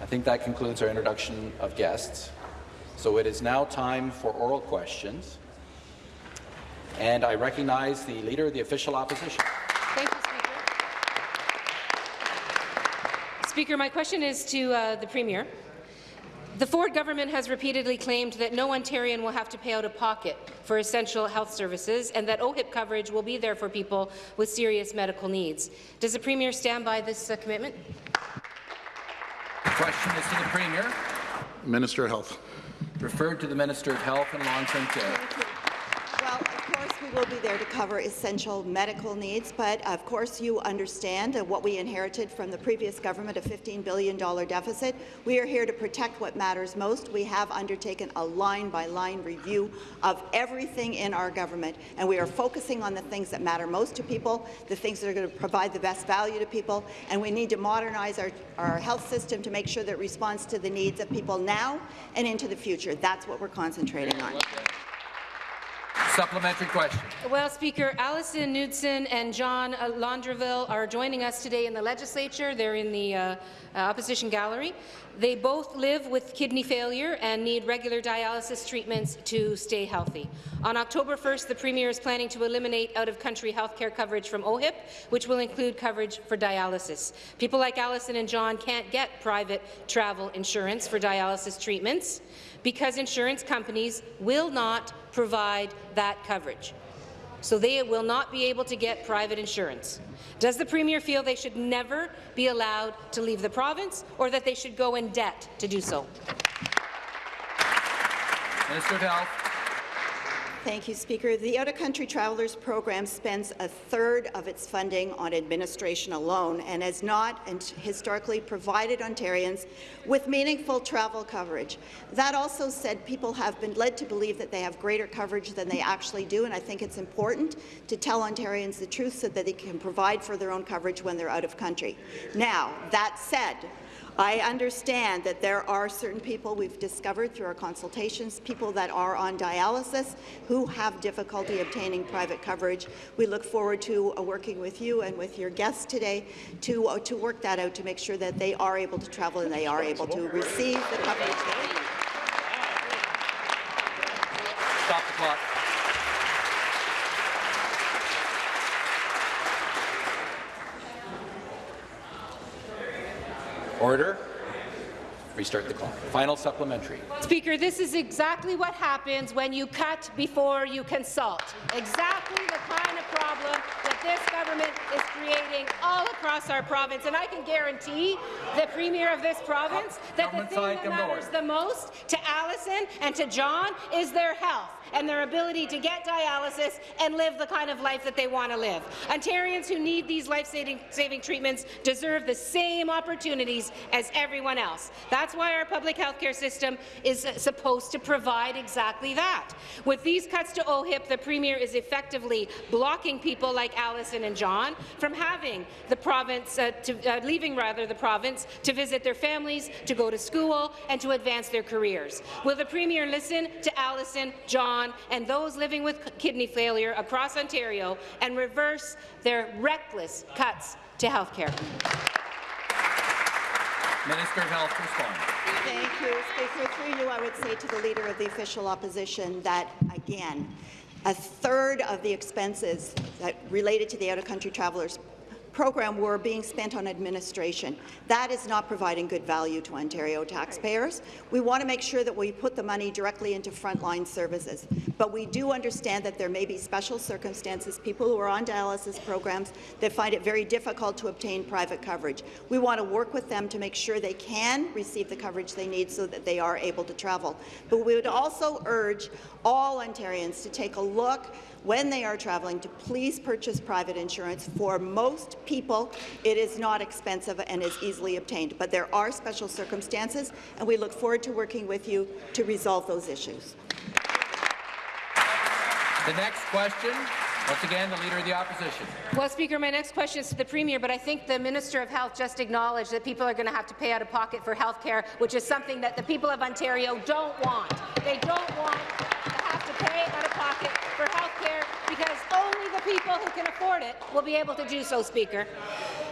I think that concludes our introduction of guests. So it is now time for oral questions. And I recognize the Leader of the Official Opposition. Thank you, Speaker. Speaker, my question is to uh, the Premier. The Ford government has repeatedly claimed that no Ontarian will have to pay out of pocket for essential health services and that OHIP coverage will be there for people with serious medical needs. Does the Premier stand by this uh, commitment? The question is to the Premier. Minister of Health. Referred to the Minister of Health and Long-Term Care. We will be there to cover essential medical needs, but of course you understand what we inherited from the previous government, a $15 billion deficit. We are here to protect what matters most. We have undertaken a line-by-line -line review of everything in our government, and we are focusing on the things that matter most to people, the things that are going to provide the best value to people, and we need to modernize our, our health system to make sure that it responds to the needs of people now and into the future. That's what we're concentrating on. Supplementary question. Well, Speaker, Allison Knudsen and John Laundreville are joining us today in the legislature. They're in the uh, uh, opposition gallery. They both live with kidney failure and need regular dialysis treatments to stay healthy. On October 1st, the Premier is planning to eliminate out-of-country health care coverage from OHIP, which will include coverage for dialysis. People like Allison and John can't get private travel insurance for dialysis treatments because insurance companies will not provide that coverage. So they will not be able to get private insurance. Does the Premier feel they should never be allowed to leave the province or that they should go in debt to do so? Minister of Health. Thank you, Speaker. The Out-of-Country Travelers Program spends a third of its funding on administration alone and has not historically provided Ontarians with meaningful travel coverage. That also said, people have been led to believe that they have greater coverage than they actually do, and I think it's important to tell Ontarians the truth so that they can provide for their own coverage when they're out of country. Now, that said, I understand that there are certain people we've discovered through our consultations, people that are on dialysis who have difficulty obtaining private coverage. We look forward to uh, working with you and with your guests today to, uh, to work that out to make sure that they are able to travel and they are able to receive the coverage they need. Stop the clock. Order. Restart the clock. Final supplementary. Speaker, this is exactly what happens when you cut before you consult. Exactly the kind of problem that this government is creating all across our province. And I can guarantee the Premier of this province that the thing that matters the most to Allison and to John is their health and their ability to get dialysis and live the kind of life that they want to live. Ontarians who need these life-saving treatments deserve the same opportunities as everyone else. That's why our public health care system is supposed to provide exactly that. With these cuts to OHIP, the Premier is effectively blocking people like Allison and John from having the province, uh, to, uh, leaving rather the province to visit their families, to go to school, and to advance their careers. Will the Premier listen to Allison, John, and those living with kidney failure across Ontario and reverse their reckless cuts to health care. Minister of Health respond. Thank you, Speaker. Through you, I would say to the Leader of the Official Opposition that, again, a third of the expenses that related to the out-of-country travellers program were being spent on administration. That is not providing good value to Ontario taxpayers. We want to make sure that we put the money directly into frontline services. But we do understand that there may be special circumstances, people who are on dialysis programs that find it very difficult to obtain private coverage. We want to work with them to make sure they can receive the coverage they need so that they are able to travel. But we would also urge all Ontarians to take a look when they are traveling to please purchase private insurance. For most people, it is not expensive and is easily obtained, but there are special circumstances, and we look forward to working with you to resolve those issues. The next question, once again, the Leader of the Opposition. Well, Speaker, my next question is to the Premier, but I think the Minister of Health just acknowledged that people are going to have to pay out of pocket for health care, which is something that the people of Ontario don't want. They don't want to have to pay out of pocket for health care because only the people who can afford it will be able to do so, Speaker.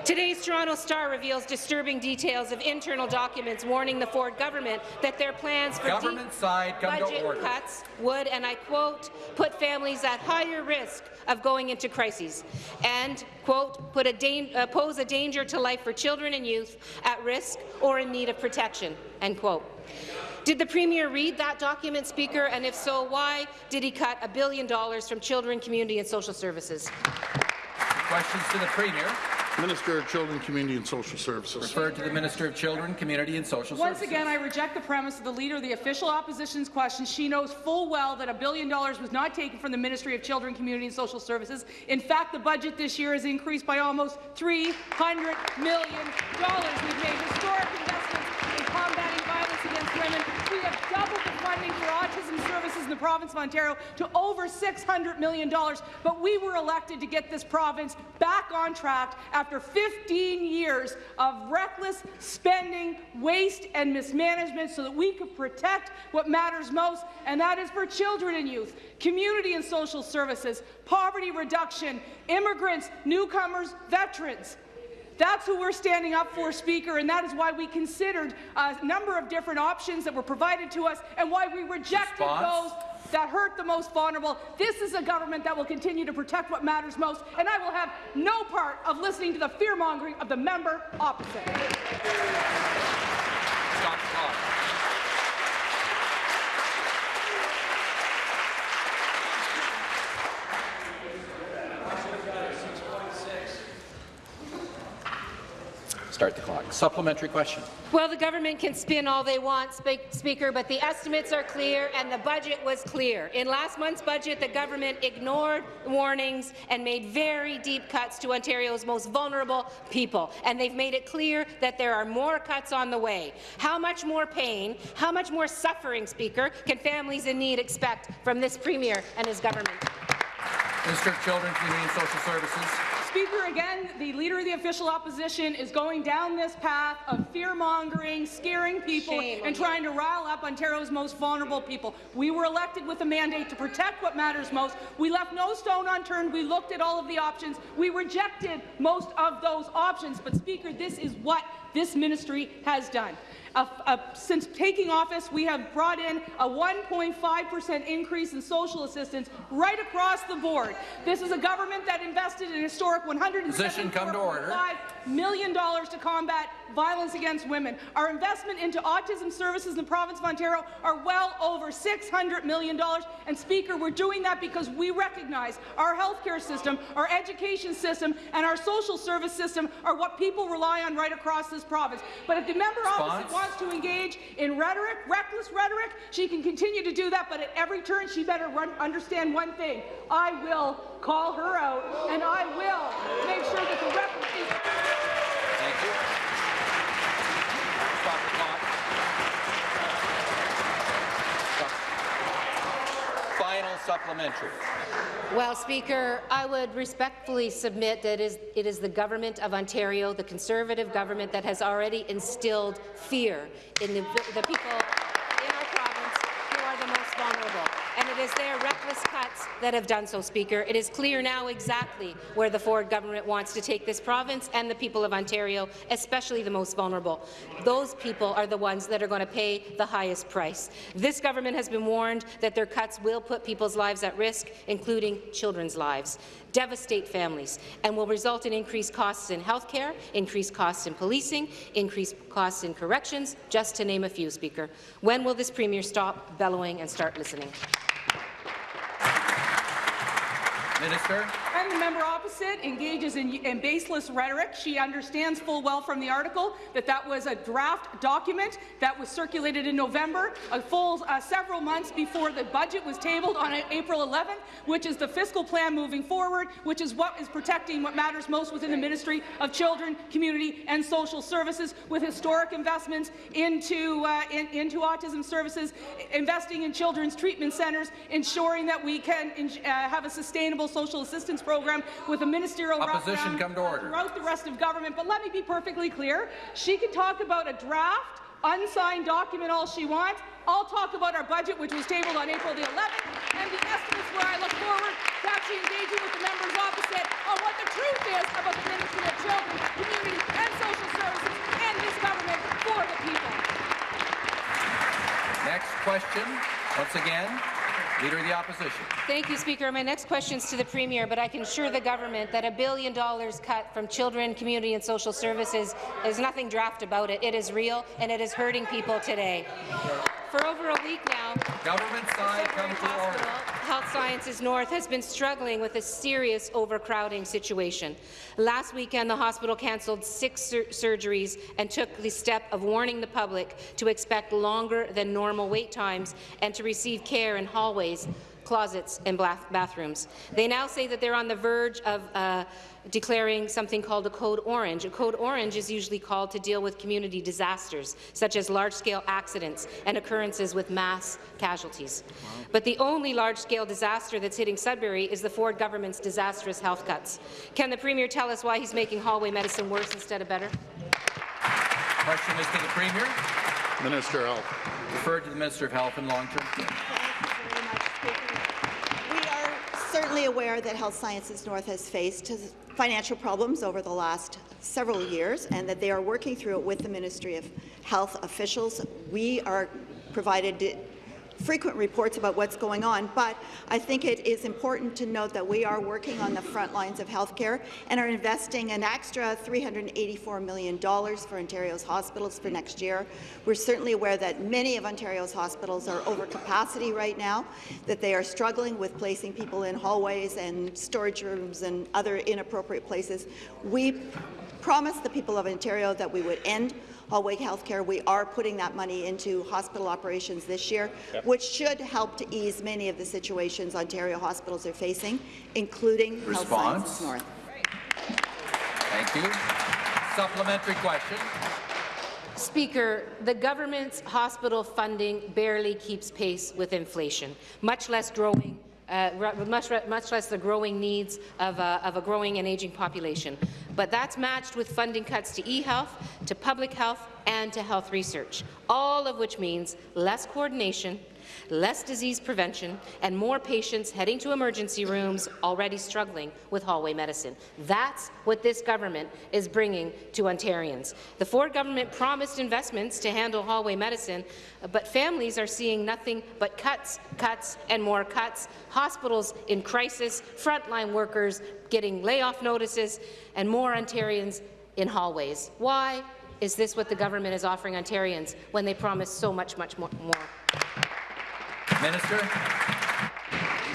Today's Toronto Star reveals disturbing details of internal documents warning the Ford government that their plans for Government deep side, budget cuts would, and I quote, put families at higher risk of going into crises, and, quote, put a uh, pose a danger to life for children and youth at risk or in need of protection, end quote. Did the Premier read that document, Speaker? And if so, why did he cut a billion dollars from children, community and social services? Questions to the Premier, Minister of Children, Community and Social Services. referred to the Minister of Children, Community and Social Once Services. Once again, I reject the premise of the Leader of the Official Opposition's question. She knows full well that a billion dollars was not taken from the Ministry of Children, Community and Social Services. In fact, the budget this year has increased by almost $300 million. We've made historic investments in combating violence against women. We have doubled the funding for autism services in the province of Ontario to over $600 million. But we were elected to get this province back on track after 15 years of reckless spending, waste, and mismanagement so that we could protect what matters most, and that is for children and youth, community and social services, poverty reduction, immigrants, newcomers, veterans. That's who we're standing up for, Speaker, and that is why we considered a number of different options that were provided to us and why we rejected Response? those that hurt the most vulnerable. This is a government that will continue to protect what matters most, and I will have no part of listening to the fear-mongering of the member opposite. Stop the clock. Start the clock. Supplementary question. Well, the government can spin all they want, Speaker, but the estimates are clear and the budget was clear. In last month's budget, the government ignored warnings and made very deep cuts to Ontario's most vulnerable people, and they've made it clear that there are more cuts on the way. How much more pain, how much more suffering, Speaker, can families in need expect from this Premier and his government? Minister of Children, Community and Social Services. Speaker, again, the Leader of the Official Opposition is going down this path of fear-mongering, scaring people, Shame and you. trying to rile up Ontario's most vulnerable people. We were elected with a mandate to protect what matters most. We left no stone unturned. We looked at all of the options. We rejected most of those options. But, Speaker, this is what this ministry has done. Uh, uh, since taking office, we have brought in a 1.5% increase in social assistance right across the board. This is a government that invested an historic Position, come to order. $174.5 million to combat violence against women. Our investment into autism services in the province of Ontario are well over $600 million. And Speaker, we're doing that because we recognize our healthcare system, our education system, and our social service system are what people rely on right across this province. But if the member opposite wants to engage in rhetoric, reckless rhetoric, she can continue to do that, but at every turn she better run, understand one thing. I will call her out, and I will make sure that the record is Thank you. Stop the clock. Stop. Final supplementary. Well, Speaker, I would respectfully submit that it is, the Government of Ontario, the Conservative government, that has already instilled fear in the, the people in our province who are the most vulnerable. And it is their that have done so, Speaker. It is clear now exactly where the Ford government wants to take this province and the people of Ontario, especially the most vulnerable. Those people are the ones that are going to pay the highest price. This government has been warned that their cuts will put people's lives at risk, including children's lives, devastate families, and will result in increased costs in health care, increased costs in policing, increased costs in corrections, just to name a few, Speaker. When will this Premier stop bellowing and start listening? Minister. And the member opposite engages in, in baseless rhetoric. She understands full well from the article that that was a draft document that was circulated in November, a full uh, several months before the budget was tabled on April 11th, which is the fiscal plan moving forward, which is what is protecting what matters most within the Ministry of Children, Community and Social Services, with historic investments into, uh, in, into autism services, investing in children's treatment centres, ensuring that we can uh, have a sustainable social assistance program with a ministerial Opposition, come to order. throughout the rest of government. But let me be perfectly clear. She can talk about a draft unsigned document all she wants. I'll talk about our budget, which was tabled on April the 11th, and the estimates where I look forward to actually engaging with the members opposite on what the truth is about the Ministry of Children, Community and Social Services and this government for the people. Next question, once again, Leader of the Opposition. Thank you, Speaker. My next question is to the Premier, but I can assure the government that a billion dollars cut from children, community and social services is nothing draft about it. It is real, and it is hurting people today. For over a week now, Government side, come to Hospital, order. Health Sciences North has been struggling with a serious overcrowding situation. Last weekend, the hospital cancelled six sur surgeries and took the step of warning the public to expect longer than normal wait times and to receive care in hallways closets and bathrooms. They now say that they're on the verge of uh, declaring something called a code orange. A code orange is usually called to deal with community disasters, such as large-scale accidents and occurrences with mass casualties. But the only large-scale disaster that's hitting Sudbury is the Ford government's disastrous health cuts. Can the Premier tell us why he's making hallway medicine worse instead of better? Question is to the Premier, Minister of Health. referred to the Minister of Health and Long-Term Care. Thank you very much, Speaker. We are certainly aware that Health Sciences North has faced financial problems over the last several years and that they are working through it with the Ministry of Health officials. We are provided frequent reports about what's going on, but I think it is important to note that we are working on the front lines of healthcare and are investing an extra $384 million for Ontario's hospitals for next year. We're certainly aware that many of Ontario's hospitals are over capacity right now, that they are struggling with placing people in hallways and storage rooms and other inappropriate places. We promised the people of Ontario that we would end hallway health care. We are putting that money into hospital operations this year, yep. which should help to ease many of the situations Ontario hospitals are facing, including Response. Health Sciences North. Thank you. Supplementary question. Speaker, the government's hospital funding barely keeps pace with inflation, much less growing uh, much, much, less the growing needs of a, of a growing and aging population. But that's matched with funding cuts to e-health, to public health, and to health research, all of which means less coordination, less disease prevention, and more patients heading to emergency rooms already struggling with hallway medicine. That's what this government is bringing to Ontarians. The Ford government promised investments to handle hallway medicine, but families are seeing nothing but cuts, cuts, and more cuts, hospitals in crisis, frontline workers getting layoff notices, and more Ontarians in hallways. Why is this what the government is offering Ontarians when they promise so much, much more? Minister.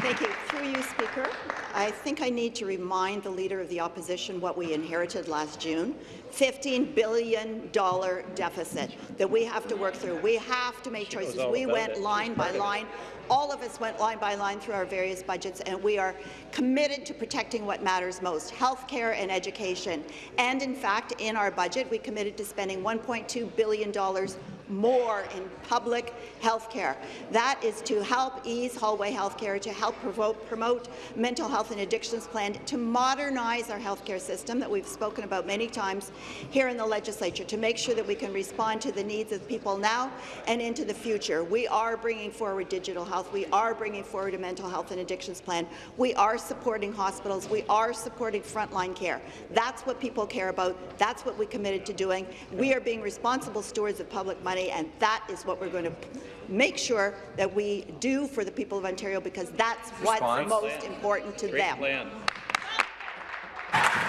Thank you. Through you, Speaker, I think I need to remind the Leader of the Opposition what we inherited last June. $15 billion deficit that we have to work through. We have to make choices. We went it. line by line. All of us went line by line through our various budgets, and we are committed to protecting what matters most, health care and education. And in fact, in our budget, we committed to spending $1.2 billion more in public health care. That is to help ease hallway health care, to help promote, promote mental health and addictions plan, to modernize our health care system that we've spoken about many times here in the legislature, to make sure that we can respond to the needs of people now and into the future. We are bringing forward digital health. We are bringing forward a mental health and addictions plan. We are supporting hospitals. We are supporting frontline care. That's what people care about. That's what we committed to doing. We are being responsible stewards of public money money, and that is what we're going to make sure that we do for the people of Ontario, because that's Response. what's most important to Great them. Plan.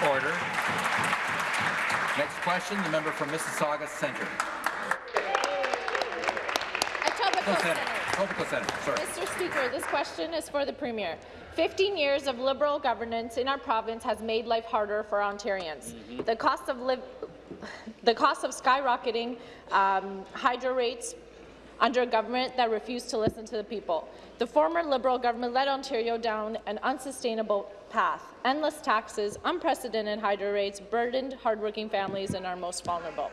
Order. Next question, the member from Mississauga Centre. Etobicoke Centre. Etobicoke Centre. Mr. Speaker, this question is for the Premier. 15 years of Liberal governance in our province has made life harder for Ontarians. Mm -hmm. The cost of living the cost of skyrocketing um, hydro rates under a government that refused to listen to the people. The former Liberal government led Ontario down an unsustainable path. Endless taxes, unprecedented hydro rates burdened hardworking families and our most vulnerable.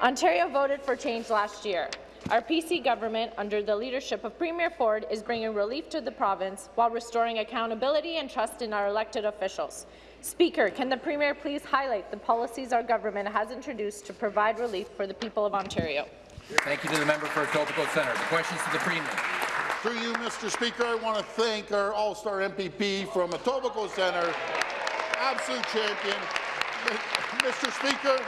Ontario voted for change last year. Our PC government, under the leadership of Premier Ford, is bringing relief to the province while restoring accountability and trust in our elected officials. Speaker, can the Premier please highlight the policies our government has introduced to provide relief for the people of Ontario? Thank you to the member for Etobicoke Centre. The questions to the Premier. Through you, Mr. Speaker, I want to thank our All-Star MPP from Etobicoke Centre, absolute champion. Mr. Speaker,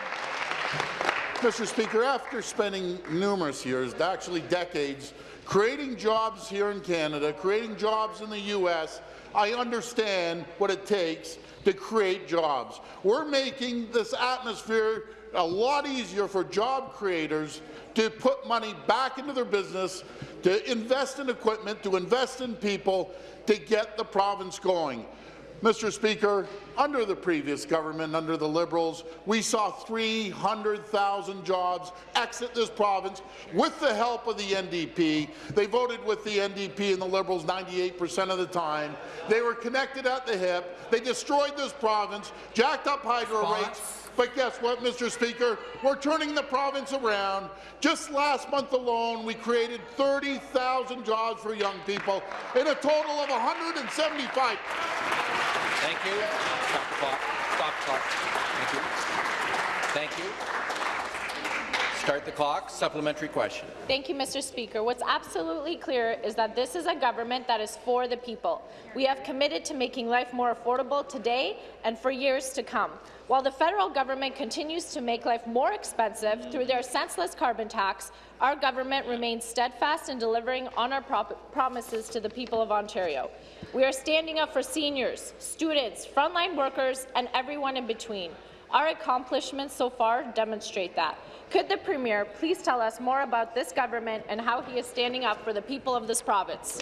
Mr. Speaker, after spending numerous years, actually decades, creating jobs here in Canada, creating jobs in the U.S., I understand what it takes to create jobs. We're making this atmosphere a lot easier for job creators to put money back into their business, to invest in equipment, to invest in people, to get the province going. Mr. Speaker, under the previous government, under the Liberals, we saw 300,000 jobs exit this province with the help of the NDP. They voted with the NDP and the Liberals 98% of the time. They were connected at the hip. They destroyed this province, jacked up hydro rates, but guess what, Mr. Speaker? We're turning the province around. Just last month alone, we created 30,000 jobs for young people in a total of 175. Thank you. Stop the clock. Stop the clock. Thank you. Thank you. Start the clock. Supplementary question. Thank you, Mr. Speaker. What's absolutely clear is that this is a government that is for the people. We have committed to making life more affordable today and for years to come. While the federal government continues to make life more expensive through their senseless carbon tax, our government remains steadfast in delivering on our promises to the people of Ontario. We are standing up for seniors, students, frontline workers, and everyone in between. Our accomplishments so far demonstrate that. Could the Premier please tell us more about this government and how he is standing up for the people of this province?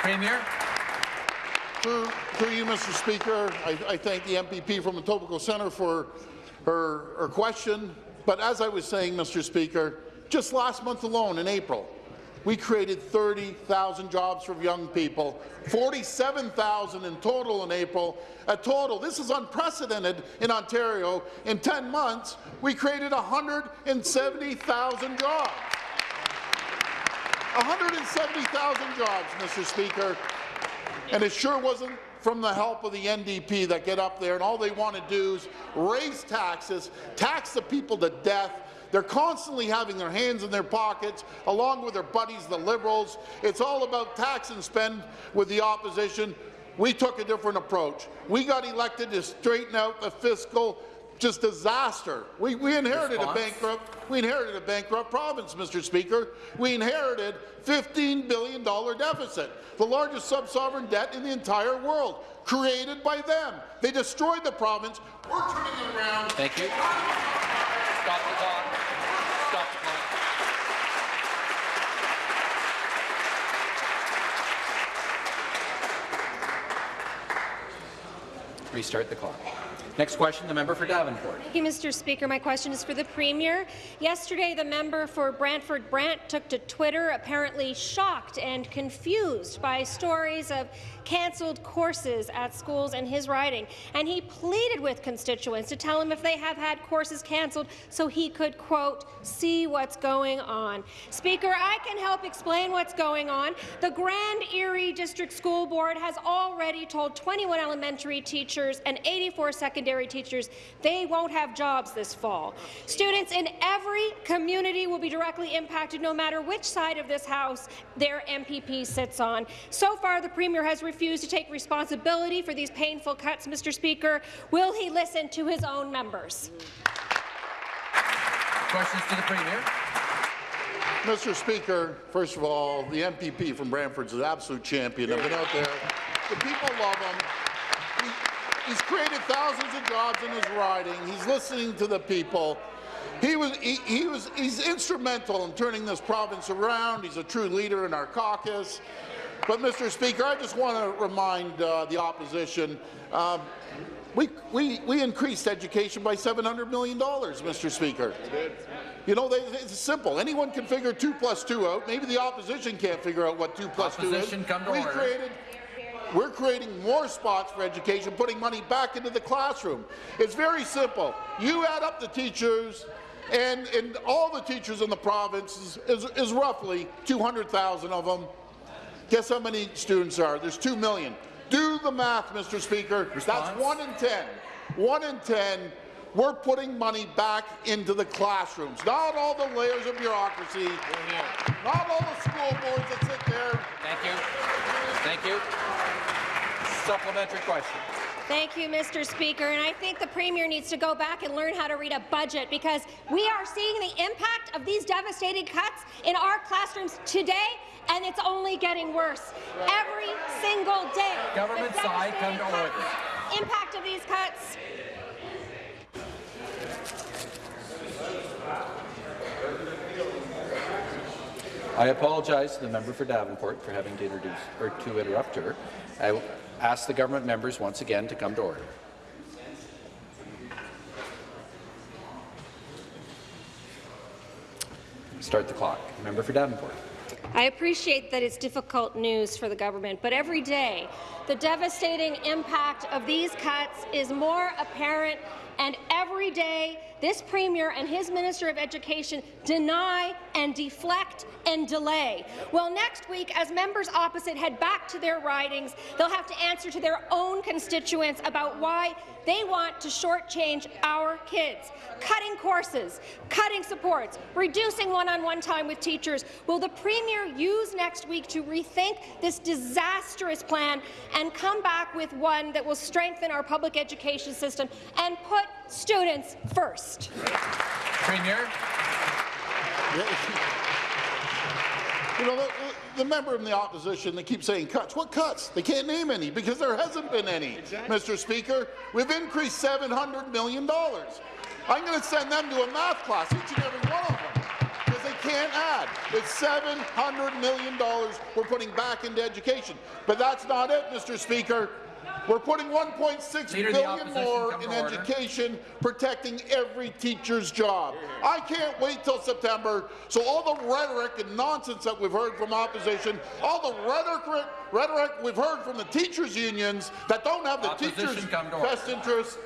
Premier. Through, through you, Mr. Speaker, I, I, thank the MPP from the Etobicoke Centre for her, her question. But as I was saying, Mr. Speaker, just last month alone, in April, we created 30,000 jobs for young people, 47,000 in total in April. A total, this is unprecedented in Ontario. In 10 months, we created 170,000 jobs. 170,000 jobs, Mr. Speaker. And it sure wasn't from the help of the NDP that get up there and all they want to do is raise taxes, tax the people to death, they're constantly having their hands in their pockets, along with their buddies, the Liberals. It's all about tax and spend with the opposition. We took a different approach. We got elected to straighten out the fiscal just disaster. We, we inherited Response? a bankrupt. We inherited a bankrupt province, Mr. Speaker. We inherited $15 billion deficit, the largest sub-sovereign debt in the entire world, created by them. They destroyed the province. We're turning it around. Thank you. Stop the clock. Stop the clock. Restart the clock. Next question, the member for Davenport. Thank you, Mr. Speaker. My question is for the Premier. Yesterday, the member for Brantford Brant took to Twitter, apparently shocked and confused by stories of cancelled courses at schools in his riding, and he pleaded with constituents to tell him if they have had courses cancelled so he could, quote, see what's going on. Speaker, I can help explain what's going on. The Grand Erie District School Board has already told 21 elementary teachers and 84 secondary teachers they won't have jobs this fall. Students in every community will be directly impacted no matter which side of this House their MPP sits on. So far, the Premier has refused to take responsibility for these painful cuts, Mr. Speaker. Will he listen to his own members? Questions to the Premier. Mr. Speaker, first of all, the MPP from Brantford is an absolute champion. I've been out there. The people love him. He, he's created thousands of jobs in his riding. He's listening to the people. He was, he, he, was, he's instrumental in turning this province around. He's a true leader in our caucus. But, Mr. Speaker, I just want to remind uh, the opposition, um, we, we, we increased education by $700 million, Mr. Speaker. You know, they, it's simple. Anyone can figure 2 plus 2 out. Maybe the opposition can't figure out what 2 plus opposition 2 is. Come to we order. created we're creating more spots for education, putting money back into the classroom. It's very simple. You add up the teachers, and, and all the teachers in the province is, is, is roughly 200,000 of them Guess how many students are? There's 2 million. Do the math, Mr. Speaker. Response? That's 1 in 10. 1 in 10 we're putting money back into the classrooms, not all the layers of bureaucracy, not all the school boards that sit there Thank you. Thank you. Supplementary question. Thank you, Mr. Speaker. And I think the Premier needs to go back and learn how to read a budget because we are seeing the impact of these devastating cuts in our classrooms today, and it's only getting worse every single day. Government The side, come to order. Impact of these cuts. I apologize to the member for Davenport for having to introduce or to interrupt her. I will ask the government members once again to come to order. Start the clock. Member for Davenport. I appreciate that it's difficult news for the government, but every day the devastating impact of these cuts is more apparent, and every day this Premier and his Minister of Education deny and deflect and delay. Well, next week, as members opposite head back to their ridings, they'll have to answer to their own constituents about why they want to shortchange our kids. Cutting courses, cutting supports, reducing one-on-one time with teachers. Will the Premier use next week to rethink this disastrous plan and come back with one that will strengthen our public education system and put students first? Premier. You know, the, the member in the opposition, they keep saying cuts. What cuts? They can't name any because there hasn't been any, exactly. Mr. Speaker. We've increased $700 million. I'm going to send them to a math class, each and every one of them, because they can't add. It's $700 million we're putting back into education. But that's not it, Mr. Speaker. We're putting 1.6 Leader of the billion more in to order. education, protecting every teacher's job. I can't wait till September, so all the rhetoric and nonsense that we've heard from opposition, all the rhetoric, rhetoric we've heard from the teachers' unions that don't have the Opposition, teachers' best interests,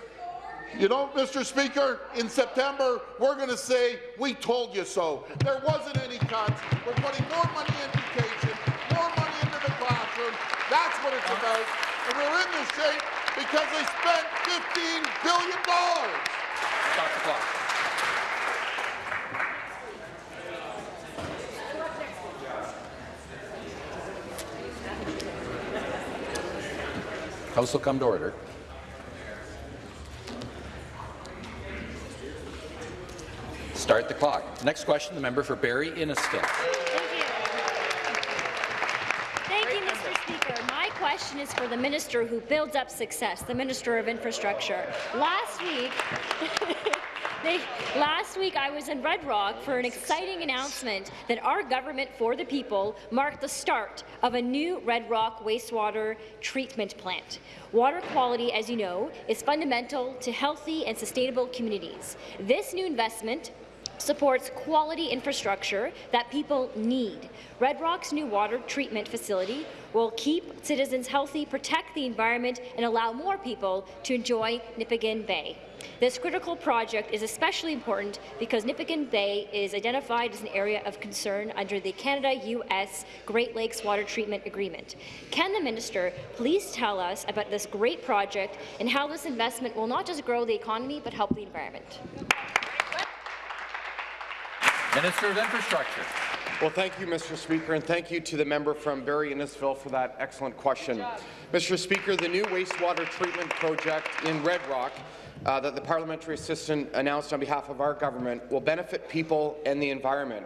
you know, Mr. Speaker, in September, we're going to say, we told you so. There wasn't any cuts. We're putting more money in education, more money into the classroom. That's what it's about. And we're in this shape because they spent $15 billion. Stop the clock. House will come to order. Start the clock. Next question, the member for Barrie Innisfil. Thank you. Thank you, Mr. Speaker. My question is for the minister who builds up success, the Minister of Infrastructure. Last week, they, last week I was in Red Rock for an exciting announcement that our government for the people marked the start of a new Red Rock wastewater treatment plant. Water quality, as you know, is fundamental to healthy and sustainable communities. This new investment supports quality infrastructure that people need. Red Rock's new water treatment facility will keep citizens healthy, protect the environment, and allow more people to enjoy Nipigon Bay. This critical project is especially important because Nipigon Bay is identified as an area of concern under the Canada-U.S. Great Lakes Water Treatment Agreement. Can the minister please tell us about this great project and how this investment will not just grow the economy but help the environment? Minister of Infrastructure. Well, thank you, Mr. Speaker, and thank you to the member from Barrie Innisfil for that excellent question. Mr. Speaker, the new wastewater treatment project in Red Rock uh, that the parliamentary assistant announced on behalf of our government will benefit people and the environment.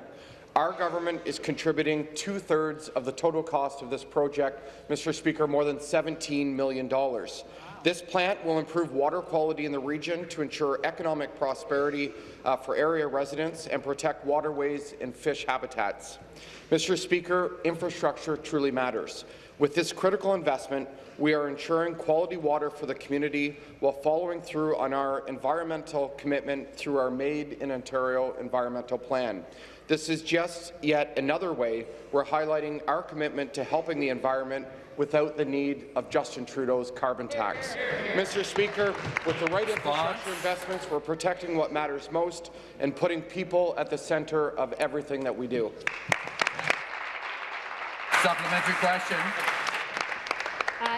Our government is contributing two-thirds of the total cost of this project, Mr. Speaker, more than $17 million. This plant will improve water quality in the region to ensure economic prosperity uh, for area residents and protect waterways and fish habitats. Mr. Speaker, infrastructure truly matters. With this critical investment, we are ensuring quality water for the community while following through on our environmental commitment through our Made in Ontario environmental plan. This is just yet another way we're highlighting our commitment to helping the environment without the need of Justin Trudeau's carbon tax. Mr. Speaker, with the right infrastructure investments, we're protecting what matters most and putting people at the centre of everything that we do. Supplementary question.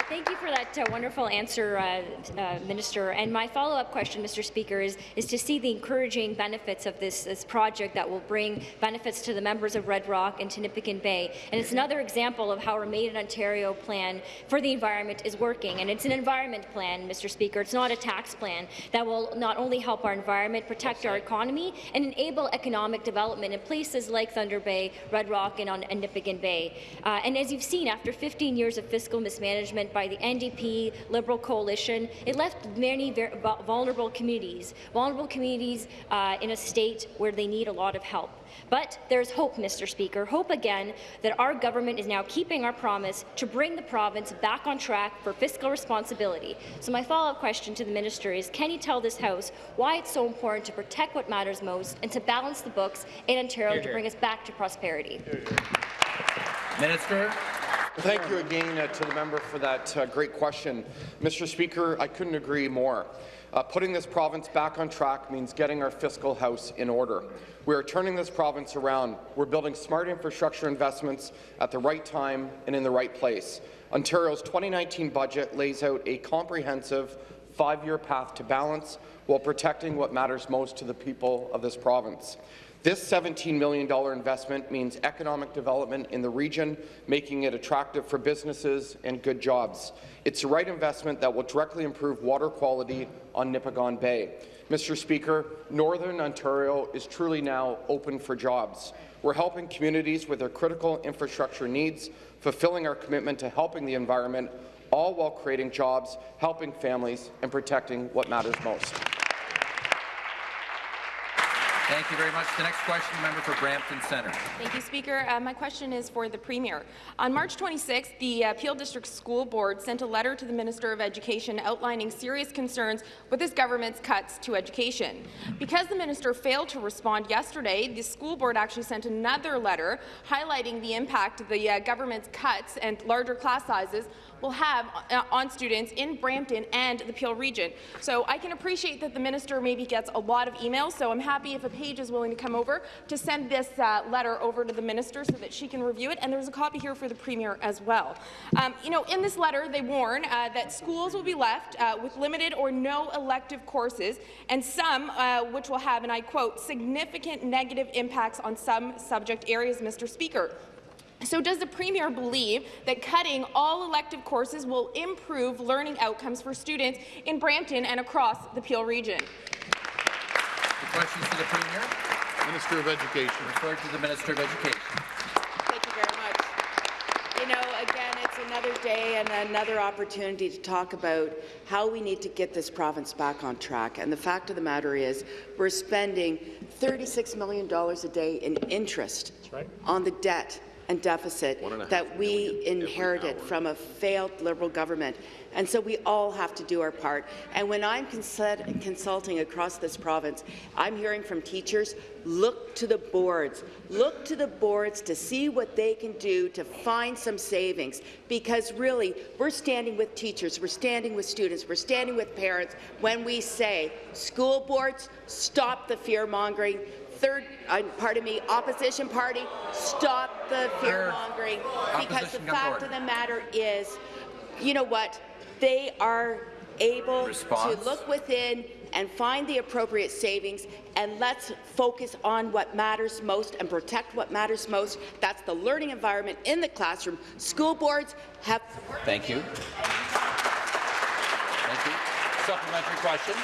Thank you for that uh, wonderful answer, uh, uh, Minister. And my follow-up question, Mr. Speaker, is, is to see the encouraging benefits of this, this project that will bring benefits to the members of Red Rock and to Nipissing Bay. And it's another example of how our Made in Ontario plan for the environment is working. And it's an environment plan, Mr. Speaker. It's not a tax plan that will not only help our environment, protect our economy, and enable economic development in places like Thunder Bay, Red Rock, and on Nipissing Bay. Uh, and as you've seen, after 15 years of fiscal mismanagement by the NDP Liberal coalition, it left many vulnerable communities, vulnerable communities uh, in a state where they need a lot of help. But there's hope, Mr. Speaker, hope again that our government is now keeping our promise to bring the province back on track for fiscal responsibility. So my follow-up question to the minister is, can you tell this House why it's so important to protect what matters most and to balance the books in Ontario Hear, to bring us back to prosperity? Minister. Thank you again uh, to the member for that uh, great question. Mr. Speaker, I couldn't agree more. Uh, putting this province back on track means getting our fiscal house in order. We are turning this province around. We're building smart infrastructure investments at the right time and in the right place. Ontario's 2019 budget lays out a comprehensive five-year path to balance while protecting what matters most to the people of this province. This $17 million investment means economic development in the region, making it attractive for businesses and good jobs. It's the right investment that will directly improve water quality on Nipigon Bay. Mr. Speaker, Northern Ontario is truly now open for jobs. We're helping communities with their critical infrastructure needs, fulfilling our commitment to helping the environment, all while creating jobs, helping families, and protecting what matters most. Thank you very much. The next question, the member for Brampton Centre. Thank you, Speaker. Uh, my question is for the Premier. On March 26th, the uh, Peel District School Board sent a letter to the Minister of Education outlining serious concerns with this government's cuts to education. Because the minister failed to respond yesterday, the school board actually sent another letter highlighting the impact of the uh, government's cuts and larger class sizes will have uh, on students in Brampton and the Peel region. So I can appreciate that the minister maybe gets a lot of emails, so I'm happy if a page is willing to come over to send this uh, letter over to the minister so that she can review it, and there's a copy here for the premier as well. Um, you know, in this letter, they warn uh, that schools will be left uh, with limited or no elective courses, and some uh, which will have, and I quote, significant negative impacts on some subject areas, Mr. Speaker. So does the Premier believe that cutting all elective courses will improve learning outcomes for students in Brampton and across the Peel region? The questions to the Premier. Minister of Education. Referred to the Minister of Education. Thank you very much. You know, again, it's another day and another opportunity to talk about how we need to get this province back on track. And the fact of the matter is, we're spending $36 million a day in interest on the debt and deficit that we inherited from a failed Liberal government. And so we all have to do our part. And when I'm consult consulting across this province, I'm hearing from teachers, look to the boards. Look to the boards to see what they can do to find some savings. Because really, we're standing with teachers, we're standing with students, we're standing with parents when we say, school boards, stop the fear-mongering, third, uh, pardon me, opposition party, stop the fear-mongering, because the fact of the matter is, you know what, they are able Response. to look within and find the appropriate savings, and let's focus on what matters most and protect what matters most. That's the learning environment in the classroom. School boards have Thank you. Thank you. Supplementary question.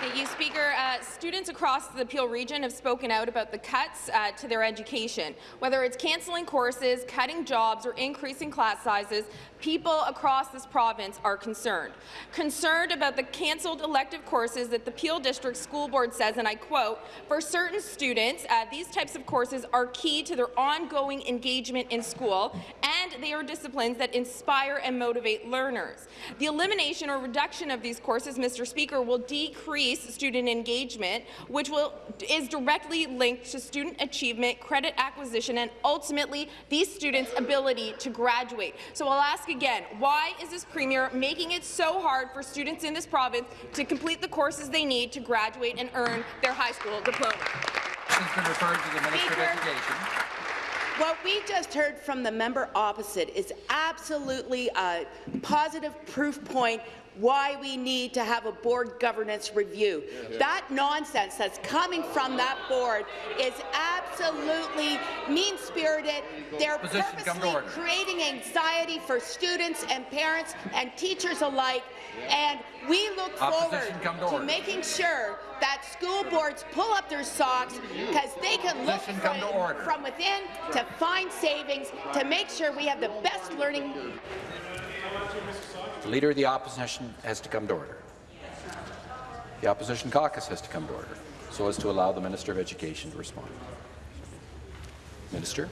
Thank you, Speaker. Uh, students across the Peel region have spoken out about the cuts uh, to their education. Whether it's cancelling courses, cutting jobs, or increasing class sizes, people across this province are concerned. Concerned about the cancelled elective courses that the Peel District School Board says, and I quote, for certain students, uh, these types of courses are key to their ongoing engagement in school, and they are disciplines that inspire and motivate learners. The elimination or reduction of these courses, Mr. Speaker, will decrease student engagement, which will, is directly linked to student achievement, credit acquisition, and ultimately these students' ability to graduate. So I'll ask again, why is this Premier making it so hard for students in this province to complete the courses they need to graduate and earn their high school diploma? Has been referred to the Minister of Education. What we just heard from the member opposite is absolutely a positive proof point why we need to have a board governance review. That nonsense that's coming from that board is absolutely mean-spirited. They're Opposition, come to purposely creating anxiety for students and parents and teachers alike, and we look forward Opposition, come to to making sure that school boards pull up their socks because they can look Opposition, to from, from within to find savings to make sure we have the best learning The Leader of the Opposition has to come to order. The Opposition caucus has to come to order, so as to allow the Minister of Education to respond. Minister?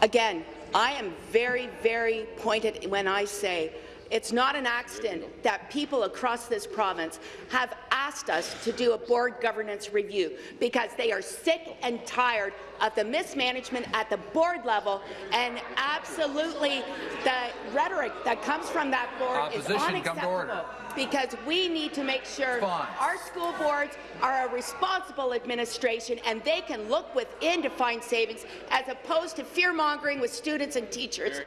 Again, I am very, very pointed when I say it's not an accident that people across this province have asked us to do a board governance review because they are sick and tired of the mismanagement at the board level and absolutely the rhetoric that comes from that board is Opposition, order. unacceptable because we need to make sure Response. our school boards are a responsible administration and they can look within to find savings as opposed to fear-mongering with students and teachers.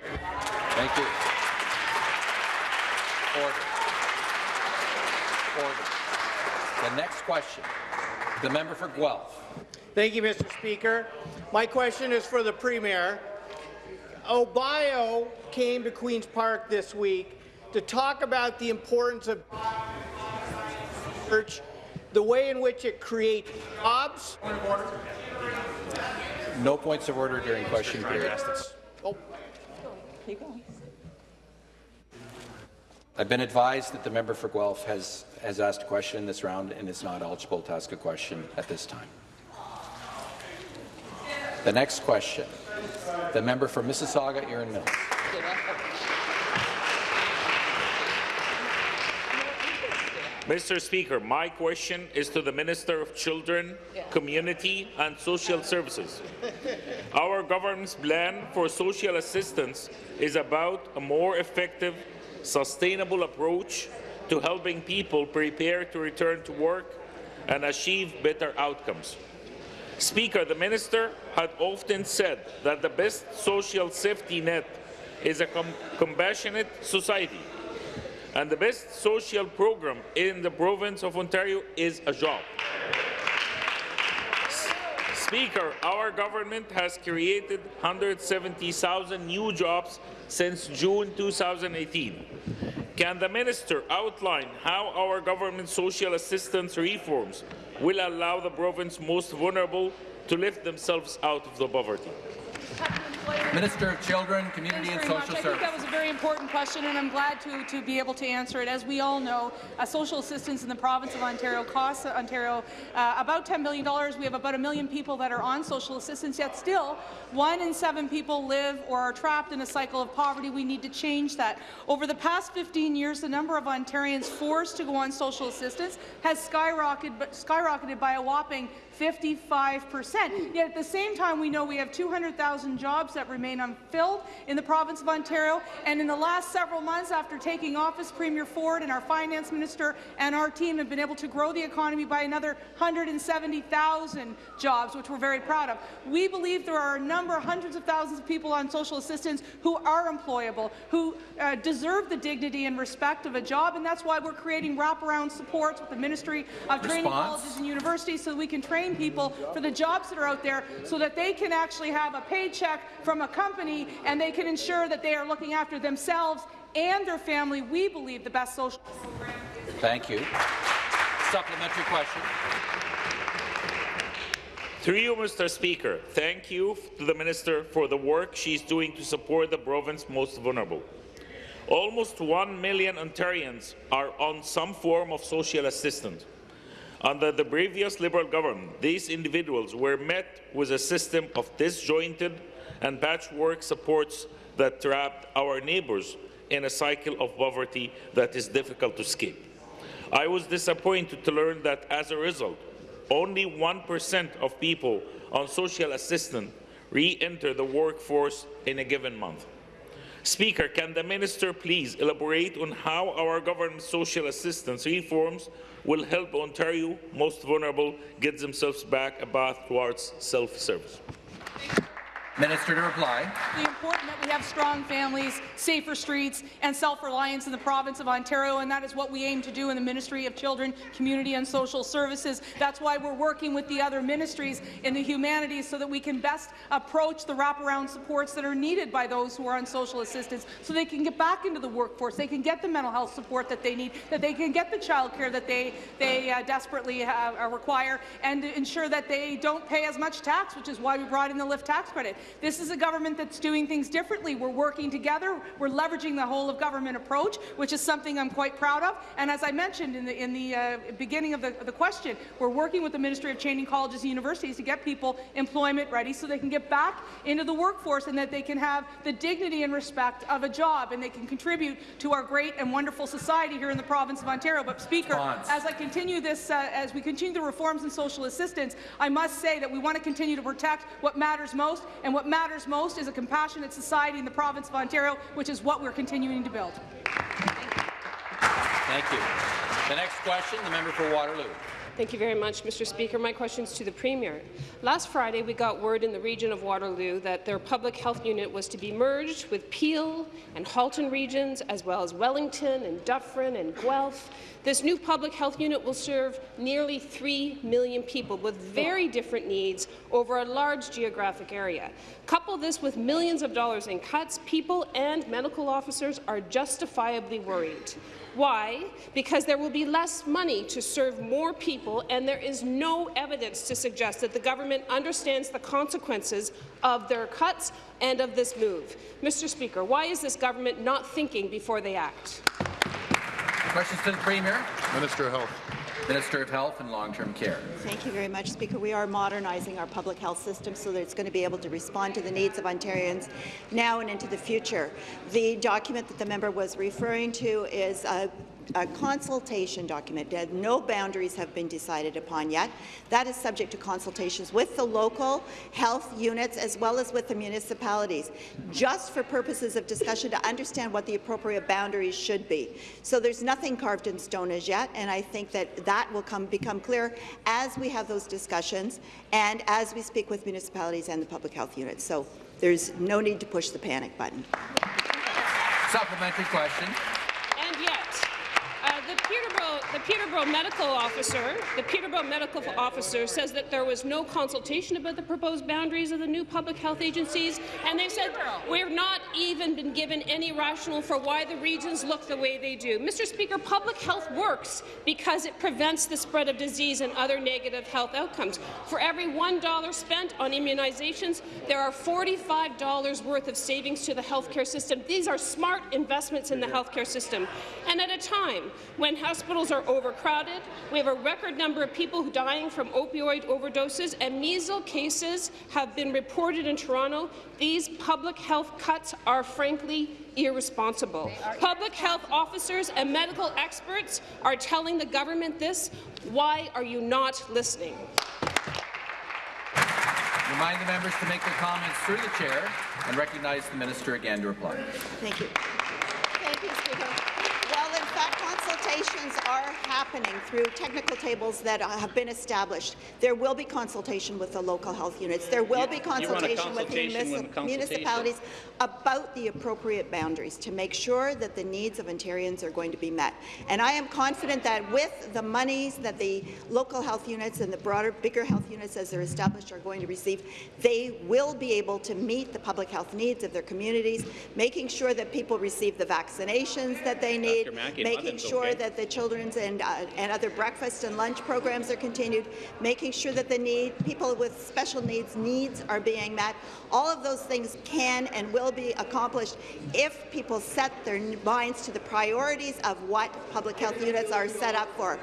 Thank you. Order. Order. The next question, the member for Guelph. Thank you, Mr. Speaker. My question is for the Premier. Obio came to Queen's Park this week to talk about the importance of research, the way in which it creates jobs. No points of order during question period. Oh, I've been advised that the member for Guelph has, has asked a question in this round and is not eligible to ask a question at this time. The next question, the member for Mississauga, Erin Mills. Mr. Speaker, my question is to the Minister of Children, Community and Social Services. Our government's plan for social assistance is about a more effective, sustainable approach to helping people prepare to return to work and achieve better outcomes. Speaker, the minister had often said that the best social safety net is a com- compassionate society and the best social program in the province of Ontario is a job. Speaker, our government has created 170,000 new jobs since June 2018. Can the minister outline how our government social assistance reforms will allow the province most vulnerable to lift themselves out of the poverty? Minister of Children, Community and very much. Social I think that was a very important question, and I'm glad to, to be able to answer it. As we all know, uh, social assistance in the province of Ontario costs Ontario uh, about $10 million. We have about a million people that are on social assistance, yet still, one in seven people live or are trapped in a cycle of poverty. We need to change that. Over the past 15 years, the number of Ontarians forced to go on social assistance has skyrocketed, skyrocketed by a whopping 55%. Yet at the same time, we know we have 200,000 jobs that remain unfilled in the province of Ontario. And in the last several months after taking office, Premier Ford and our finance minister and our team have been able to grow the economy by another 170,000 jobs, which we're very proud of. We believe there are a number, hundreds of thousands of people on social assistance who are employable, who uh, deserve the dignity and respect of a job, and that's why we're creating wraparound supports with the Ministry of Training Response. Colleges and universities so we can train people for the jobs that are out there so that they can actually have a paycheck from a company and they can ensure that they are looking after themselves and their family. We believe the best social program. Thank you. Supplementary question. Through you, Mr. Speaker, thank you to the Minister for the work she's doing to support the province's most vulnerable. Almost 1 million Ontarians are on some form of social assistance. Under the previous Liberal government, these individuals were met with a system of disjointed and patchwork supports that trapped our neighbours in a cycle of poverty that is difficult to escape. I was disappointed to learn that as a result, only 1% of people on social assistance re-enter the workforce in a given month. Speaker, can the minister please elaborate on how our government's social assistance reforms will help Ontario most vulnerable get themselves back a path towards self-service? Minister to reply. It's important that we have strong families, safer streets, and self-reliance in the province of Ontario, and that is what we aim to do in the Ministry of Children, Community and Social Services. That's why we're working with the other ministries in the humanities so that we can best approach the wraparound supports that are needed by those who are on social assistance so they can get back into the workforce, they can get the mental health support that they need, that they can get the child care that they, they uh, desperately uh, require, and ensure that they don't pay as much tax, which is why we brought in the LIFT tax credit. This is a government that's doing things differently. We're working together. We're leveraging the whole of government approach, which is something I'm quite proud of. And as I mentioned in the, in the uh, beginning of the, the question, we're working with the Ministry of Training Colleges and Universities to get people employment ready so they can get back into the workforce and that they can have the dignity and respect of a job and they can contribute to our great and wonderful society here in the province of Ontario. But Speaker, Response. as I continue this, uh, as we continue the reforms in social assistance, I must say that we want to continue to protect what matters most, and what matters most is a compassionate society in the province of Ontario, which is what we're continuing to build. Thank you. The next question, the member for Waterloo. Thank you very much, Mr. Speaker. My question is to the Premier. Last Friday, we got word in the region of Waterloo that their public health unit was to be merged with Peel and Halton regions, as well as Wellington and Dufferin and Guelph. This new public health unit will serve nearly 3 million people with very different needs over a large geographic area. Couple this with millions of dollars in cuts, people and medical officers are justifiably worried. Why? Because there will be less money to serve more people, and there is no evidence to suggest that the government understands the consequences of their cuts and of this move. Mr. Speaker, why is this government not thinking before they act? Questions to the Premier. Minister of Health. Minister of Health and Long-Term Care. Thank you very much, Speaker. We are modernizing our public health system so that it's going to be able to respond to the needs of Ontarians now and into the future. The document that the member was referring to is a a consultation document. No boundaries have been decided upon yet. That is subject to consultations with the local health units as well as with the municipalities, just for purposes of discussion to understand what the appropriate boundaries should be. So there's nothing carved in stone as yet, and I think that that will come, become clear as we have those discussions and as we speak with municipalities and the public health units. So there's no need to push the panic button. Supplementary question. And yet, uh, the Peterborough, the Peterborough medical officer, the Peterborough medical officer says that there was no consultation about the proposed boundaries of the new public health agencies, and they said we've not even been given any rationale for why the regions look the way they do. Mr. Speaker, public health works because it prevents the spread of disease and other negative health outcomes. For every $1 spent on immunizations, there are $45 worth of savings to the healthcare system. These are smart investments in the healthcare system. And at a time when hospitals are overcrowded, we have a record number of people dying from opioid overdoses, and measles cases have been reported in Toronto. These public health cuts are frankly irresponsible. Public health officers and medical experts are telling the government this. Why are you not listening? Remind the members to make their comments through the chair and recognize the minister again to reply. Thank you. Thank you, Speaker. Well, in fact, consultations are happening through technical tables that uh, have been established. There will be consultation with the local health units. There will be consultation, with the municip municipalities about the appropriate boundaries to make sure that the needs of Ontarians are going to be met. And I am confident that with the monies that the local health units and the broader, bigger health units as they're established are going to receive, they will be able to meet the public health needs of their communities, making sure that people receive the vaccinations that they need, making sure that the children's and, uh, and other breakfast and lunch programs are continued, making sure that the need, people with special needs needs are being met. All of those things can and will be accomplished if people set their minds to the priorities of what public health units are set up for.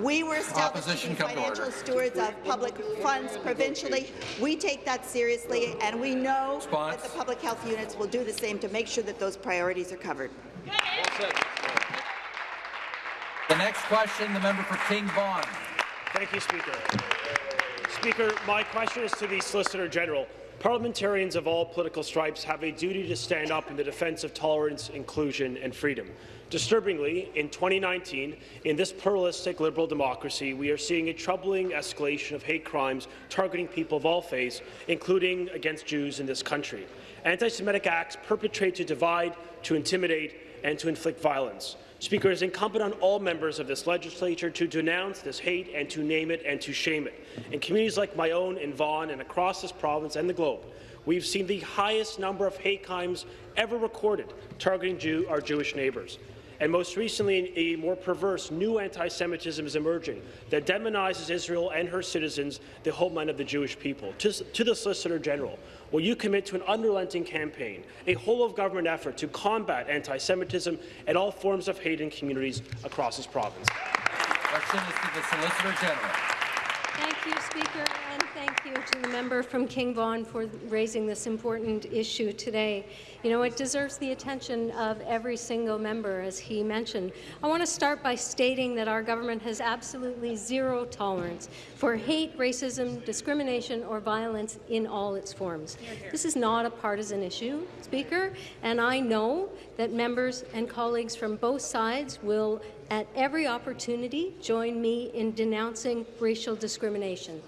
We were established to be financial stewards of public funds provincially. We take that seriously, and we know Response. that the public health units will do the same to make sure that those priorities are covered. The next question, the member for King Vaughan. Thank you, Speaker. Speaker, my question is to the Solicitor General. Parliamentarians of all political stripes have a duty to stand up in the defence of tolerance, inclusion and freedom. Disturbingly, in 2019, in this pluralistic liberal democracy, we are seeing a troubling escalation of hate crimes targeting people of all faiths, including against Jews in this country. Anti-Semitic acts perpetrate to divide, to intimidate, and to inflict violence. Speaker, it is incumbent on all members of this legislature to denounce this hate and to name it and to shame it. In communities like my own in Vaughan and across this province and the globe, we've seen the highest number of hate crimes ever recorded targeting Jew our Jewish neighbours. And most recently, a more perverse new anti-Semitism is emerging that demonizes Israel and her citizens, the homeland of the Jewish people. To, to the Solicitor General, will you commit to an unrelenting campaign, a whole-of-government effort to combat anti-Semitism and all forms of hate in communities across this province? Question is to the Solicitor General. Thank you, Speaker, and thank you to the member from King Vaughan for raising this important issue today. You know, it deserves the attention of every single member, as he mentioned. I want to start by stating that our government has absolutely zero tolerance for hate, racism, discrimination, or violence in all its forms. This is not a partisan issue, Speaker, and I know that members and colleagues from both sides will at every opportunity join me in denouncing racial discrimination.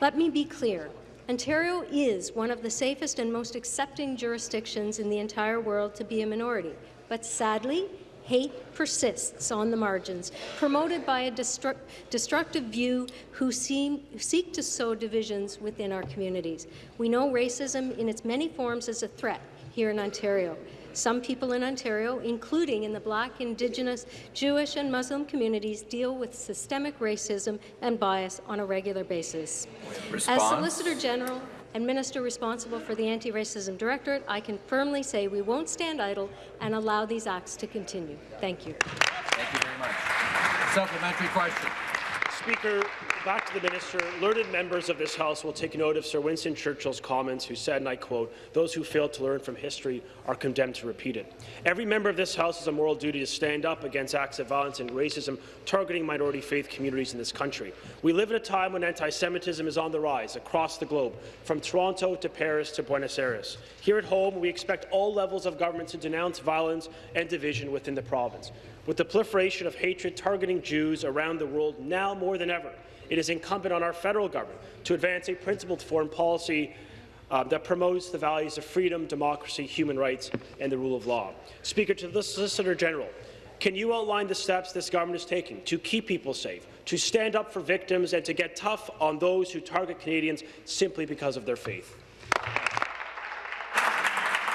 Let me be clear. Ontario is one of the safest and most accepting jurisdictions in the entire world to be a minority, but sadly, hate persists on the margins, promoted by a destru destructive view who seem, seek to sow divisions within our communities. We know racism in its many forms is a threat here in Ontario. Some people in Ontario, including in the Black, Indigenous, Jewish and Muslim communities, deal with systemic racism and bias on a regular basis. Response? As Solicitor General and Minister responsible for the Anti-Racism Directorate, I can firmly say we won't stand idle and allow these acts to continue. Thank you. Thank you very much. Supplementary question. Speaker, back to the minister. Learned members of this House will take note of Sir Winston Churchill's comments, who said, and I quote, those who fail to learn from history are condemned to repeat it. Every member of this House has a moral duty to stand up against acts of violence and racism targeting minority faith communities in this country. We live in a time when anti-Semitism is on the rise across the globe, from Toronto to Paris to Buenos Aires. Here at home, we expect all levels of government to denounce violence and division within the province. With the proliferation of hatred targeting Jews around the world now more than ever, it is incumbent on our federal government to advance a principled foreign policy uh, that promotes the values of freedom, democracy, human rights, and the rule of law. Speaker, to the Solicitor General, can you outline the steps this government is taking to keep people safe, to stand up for victims, and to get tough on those who target Canadians simply because of their faith?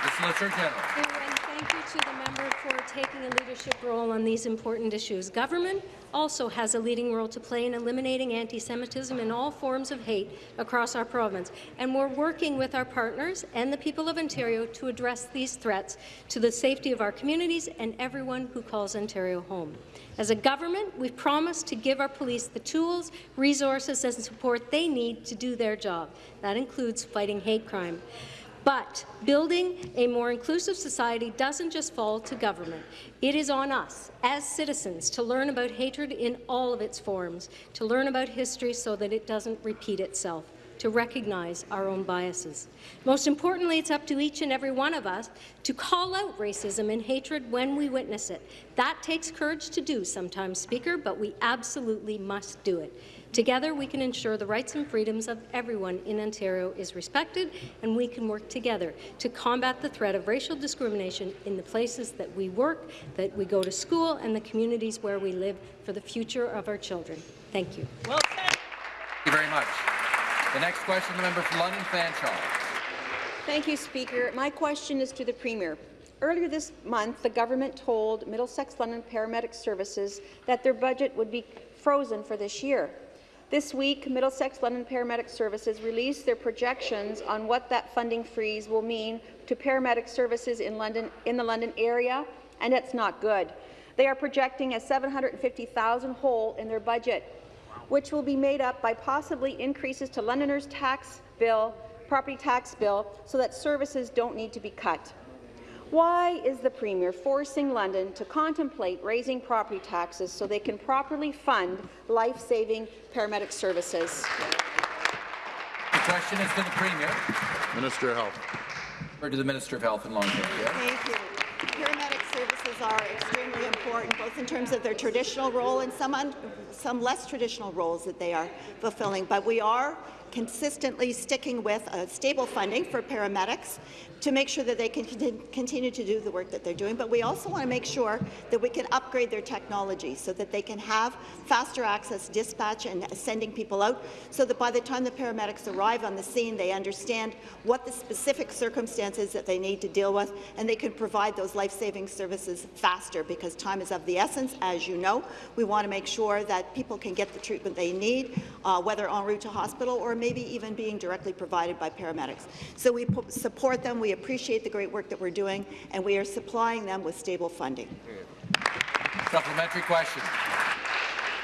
The Solicitor General. Thank you, to the member for taking a leadership role on these important issues. Government also has a leading role to play in eliminating anti-Semitism and all forms of hate across our province, and we're working with our partners and the people of Ontario to address these threats to the safety of our communities and everyone who calls Ontario home. As a government, we've promised to give our police the tools, resources and support they need to do their job. That includes fighting hate crime. But building a more inclusive society doesn't just fall to government. It is on us, as citizens, to learn about hatred in all of its forms, to learn about history so that it doesn't repeat itself, to recognize our own biases. Most importantly, it's up to each and every one of us to call out racism and hatred when we witness it. That takes courage to do sometimes, Speaker, but we absolutely must do it. Together, we can ensure the rights and freedoms of everyone in Ontario is respected, and we can work together to combat the threat of racial discrimination in the places that we work, that we go to school, and the communities where we live for the future of our children. Thank you. Well Thank you very much. The next question, the member for London Fanshawe. Thank you, Speaker. My question is to the Premier. Earlier this month, the government told Middlesex London Paramedic Services that their budget would be frozen for this year. This week, Middlesex London Paramedic Services released their projections on what that funding freeze will mean to paramedic services in, London, in the London area, and it's not good. They are projecting a 750,000 hole in their budget, which will be made up by possibly increases to Londoners' tax bill, property tax bill, so that services don't need to be cut. Why is the Premier forcing London to contemplate raising property taxes so they can properly fund life-saving paramedic services? The question is to the Premier. Minister of Health. Or to the Minister of Health and Long-Term Care. Thank you. Paramedic services are extremely important, both in terms of their traditional role and some, un some less traditional roles that they are fulfilling. But we are consistently sticking with uh, stable funding for paramedics to make sure that they can continue to do the work that they're doing. But we also want to make sure that we can upgrade their technology so that they can have faster access dispatch and sending people out so that by the time the paramedics arrive on the scene, they understand what the specific circumstances that they need to deal with and they can provide those life-saving services faster because time is of the essence, as you know. We want to make sure that people can get the treatment they need, uh, whether en route to hospital or maybe even being directly provided by paramedics. So we support them. We appreciate the great work that we're doing, and we are supplying them with stable funding. Supplementary question.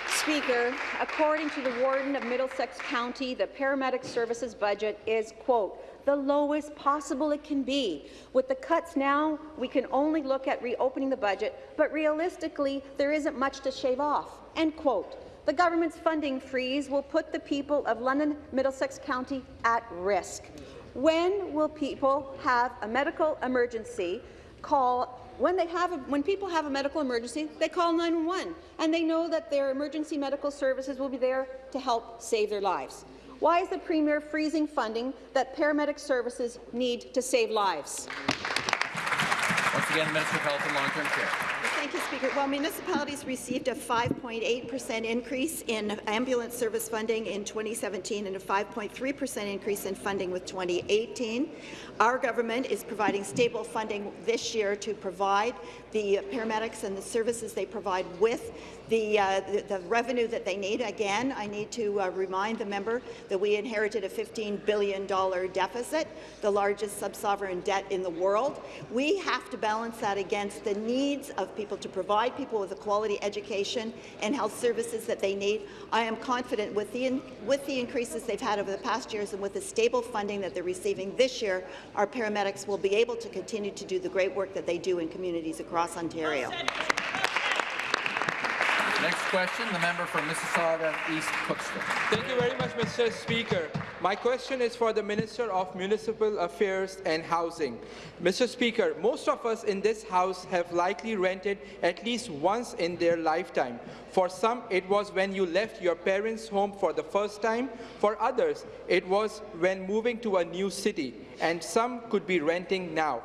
Speaker, according to the Warden of Middlesex County, the paramedic services budget is, quote, the lowest possible it can be. With the cuts now, we can only look at reopening the budget, but realistically, there isn't much to shave off, end quote. The government's funding freeze will put the people of London Middlesex County at risk. When will people have a medical emergency call when they have a, when people have a medical emergency, they call 911, and they know that their emergency medical services will be there to help save their lives. Why is the Premier freezing funding that paramedic services need to save lives? Once again, Minister of Health and Long-Term Care. Thank you, Speaker. Well, municipalities received a 5.8% increase in ambulance service funding in 2017 and a 5.3% increase in funding with 2018. Our government is providing stable funding this year to provide the paramedics and the services they provide with the, uh, the, the, revenue that they need. Again, I need to uh, remind the member that we inherited a $15 billion deficit, the largest sub-sovereign debt in the world. We have to balance that against the needs of people to provide people with a quality education and health services that they need. I am confident with the, with the increases they've had over the past years and with the stable funding that they're receiving this year, our paramedics will be able to continue to do the great work that they do in communities across Ontario. Next question, the member from Mississauga East Cooksville. Thank you very much, Mr. Speaker. My question is for the Minister of Municipal Affairs and Housing. Mr. Speaker, most of us in this House have likely rented at least once in their lifetime. For some, it was when you left your parents' home for the first time. For others, it was when moving to a new city. And some could be renting now.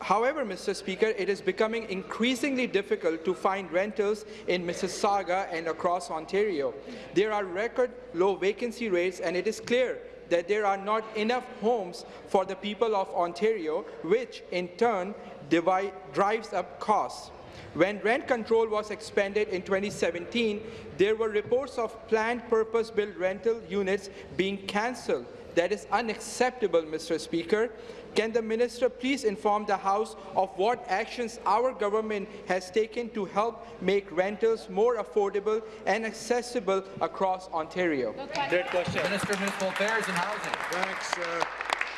However, Mr. Speaker, it is becoming increasingly difficult to find rentals in Mississauga and across Ontario. There are record low vacancy rates, and it is clear that there are not enough homes for the people of Ontario, which in turn divide, drives up costs. When rent control was expanded in 2017, there were reports of planned purpose-built rental units being cancelled. That is unacceptable, Mr. Speaker. Can the minister please inform the House of what actions our government has taken to help make rentals more affordable and accessible across Ontario? Great question. Minister of Municipal Affairs and Housing. Thanks. Uh,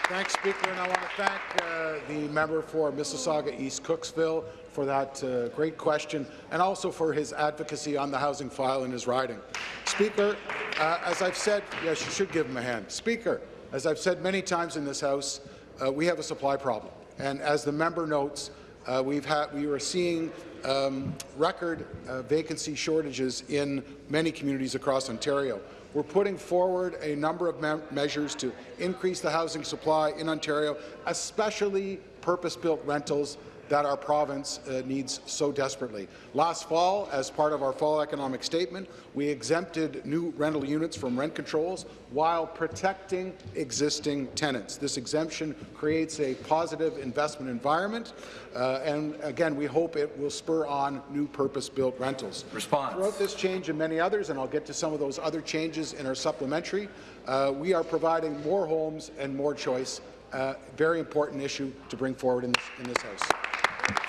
Thanks, Speaker, and I want to thank uh, the member for Mississauga East Cooksville for that uh, great question and also for his advocacy on the housing file in his riding. Speaker, uh, as I've said, yes, you should give him a hand. Speaker, as I've said many times in this House, uh, we have a supply problem. And as the member notes, uh, we've had, we are seeing um, record uh, vacancy shortages in many communities across Ontario. We're putting forward a number of me measures to increase the housing supply in Ontario, especially purpose-built rentals that our province uh, needs so desperately. Last fall, as part of our fall economic statement, we exempted new rental units from rent controls while protecting existing tenants. This exemption creates a positive investment environment, uh, and again, we hope it will spur on new purpose-built rentals. Response. Throughout this change and many others, and I'll get to some of those other changes in our supplementary, uh, we are providing more homes and more choice. Uh, very important issue to bring forward in this, in this House.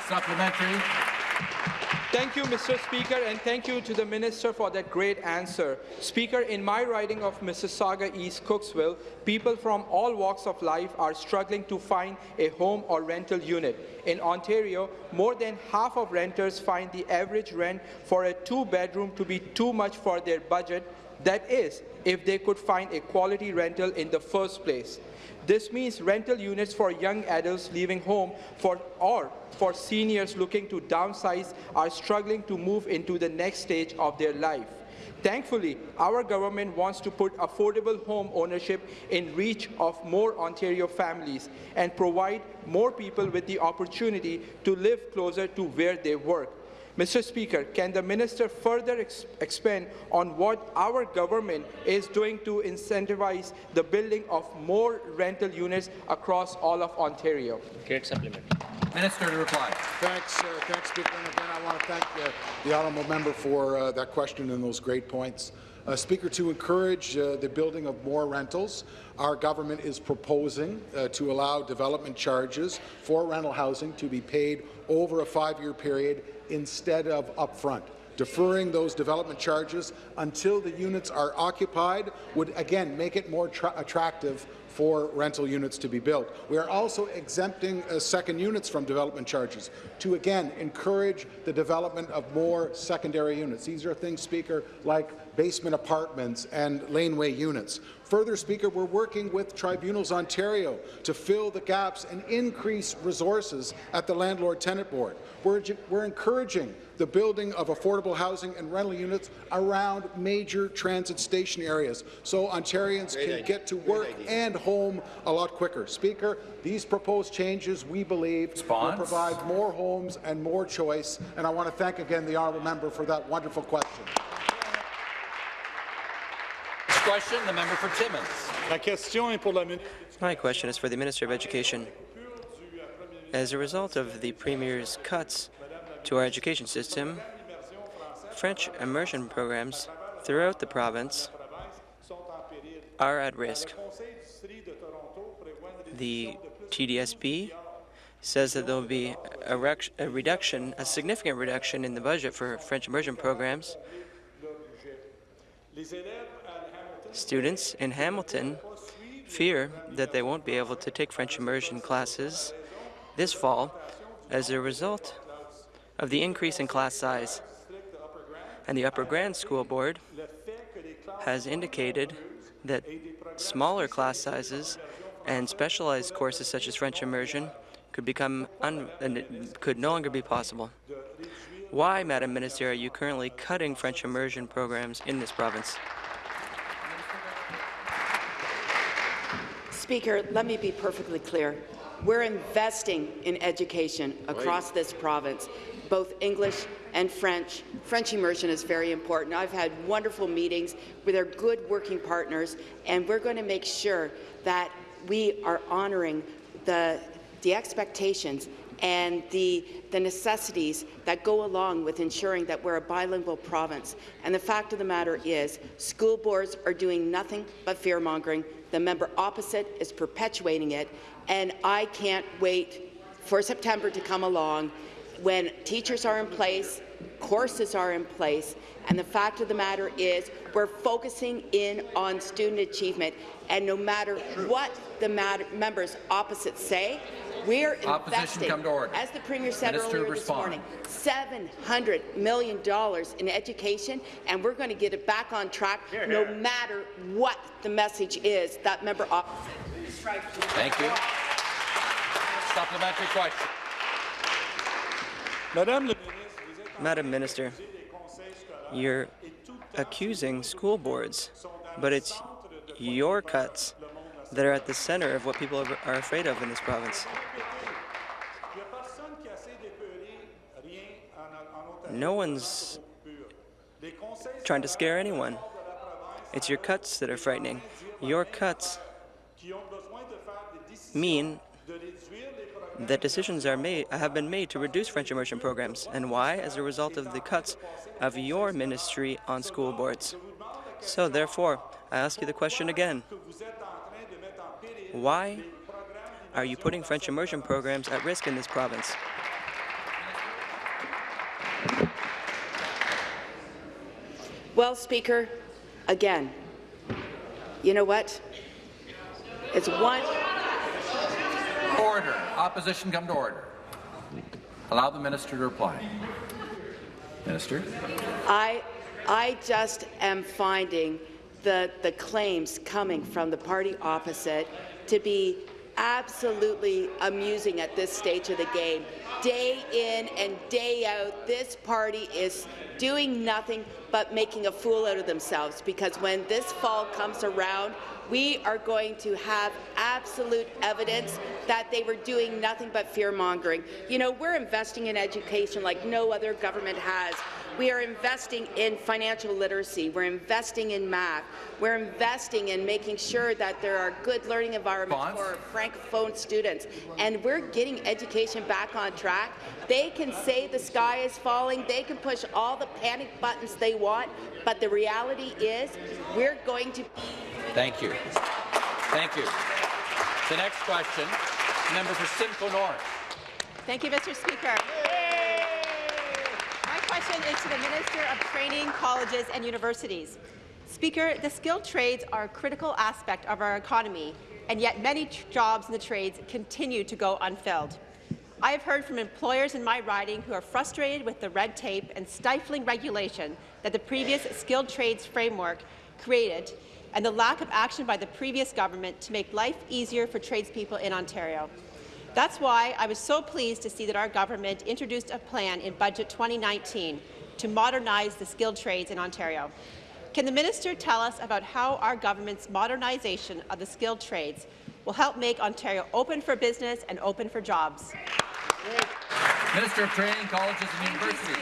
Supplementary. Thank you, Mr. Speaker, and thank you to the Minister for that great answer. Speaker, in my riding of Mississauga East Cooksville, people from all walks of life are struggling to find a home or rental unit. In Ontario, more than half of renters find the average rent for a two-bedroom to be too much for their budget. That is, if they could find a quality rental in the first place. This means rental units for young adults leaving home for, or for seniors looking to downsize are struggling to move into the next stage of their life. Thankfully, our government wants to put affordable home ownership in reach of more Ontario families and provide more people with the opportunity to live closer to where they work. Mr. Speaker, can the minister further ex expand on what our government is doing to incentivize the building of more rental units across all of Ontario? Great supplement. Minister to reply. Thanks, uh, thanks, Speaker. And again, I want to thank uh, the honourable member for uh, that question and those great points. Uh, Speaker, to encourage uh, the building of more rentals, our government is proposing uh, to allow development charges for rental housing to be paid over a five-year period instead of upfront. Deferring those development charges until the units are occupied would, again, make it more attractive for rental units to be built. We are also exempting uh, second units from development charges to, again, encourage the development of more secondary units. These are things, Speaker, like basement apartments and laneway units. Further, Speaker, we're working with Tribunals Ontario to fill the gaps and increase resources at the Landlord-Tenant Board. We're, we're encouraging the building of affordable housing and rental units around major transit station areas so Ontarians Great can idea. get to work and home a lot quicker. Speaker, these proposed changes, we believe, Response? will provide more homes and more choice, and I want to thank again the honourable member for that wonderful question. Next question, the member for Timmins. My question is for the Minister of Education. As a result of the Premier's cuts to our education system, French immersion programs throughout the province are at risk. The TDSB says that there will be a, a, reduction, a significant reduction in the budget for French immersion programs. Students in Hamilton fear that they won't be able to take French immersion classes this fall as a result of the increase in class size. And the Upper Grand School Board has indicated that smaller class sizes and specialized courses such as French immersion could become could no longer be possible. Why, Madam Minister, are you currently cutting French immersion programs in this province? Speaker, let me be perfectly clear. We're investing in education across this province, both English and French. French immersion is very important. I've had wonderful meetings with our good working partners, and we're going to make sure that we are honouring the, the expectations and the, the necessities that go along with ensuring that we're a bilingual province. And the fact of the matter is, school boards are doing nothing but fear-mongering. The member opposite is perpetuating it, and I can't wait for September to come along when teachers are in place, courses are in place, and the fact of the matter is we're focusing in on student achievement, and no matter what the members opposite say, we're investing, as the Premier said Minister earlier this morning, $700 million in education, and we're going to get it back on track here, no matter what the message is that member opposite. Thank you. Supplementary question. Madam Minister, you're accusing school boards, but it's your cuts that are at the center of what people are afraid of in this province. No one's trying to scare anyone. It's your cuts that are frightening. Your cuts mean that decisions are made, have been made to reduce French immersion programs. And why? As a result of the cuts of your ministry on school boards. So therefore, I ask you the question again. Why are you putting French immersion programs at risk in this province? Well, Speaker, again, you know what? It's one... Order. Opposition come to order. Allow the minister to reply. Minister. I, I just am finding the, the claims coming from the party opposite to be absolutely amusing at this stage of the game. Day in and day out, this party is doing nothing but making a fool out of themselves because when this fall comes around, we are going to have absolute evidence that they were doing nothing but fear-mongering. You know, we're investing in education like no other government has. We are investing in financial literacy. We're investing in math. We're investing in making sure that there are good learning environments Bonds. for francophone students. And we're getting education back on track. They can say the sky is falling. They can push all the panic buttons they want. But the reality is we're going to Thank you. Thank you. The next question, member for Simcoe North. Thank you, Mr. Speaker. Question is to the Minister of Training, Colleges and Universities. Speaker, the skilled trades are a critical aspect of our economy, and yet many jobs in the trades continue to go unfilled. I have heard from employers in my riding who are frustrated with the red tape and stifling regulation that the previous skilled trades framework created and the lack of action by the previous government to make life easier for tradespeople in Ontario. That's why I was so pleased to see that our government introduced a plan in Budget 2019 to modernize the skilled trades in Ontario. Can the minister tell us about how our government's modernization of the skilled trades will help make Ontario open for business and open for jobs? Minister of Training, Colleges and Universities.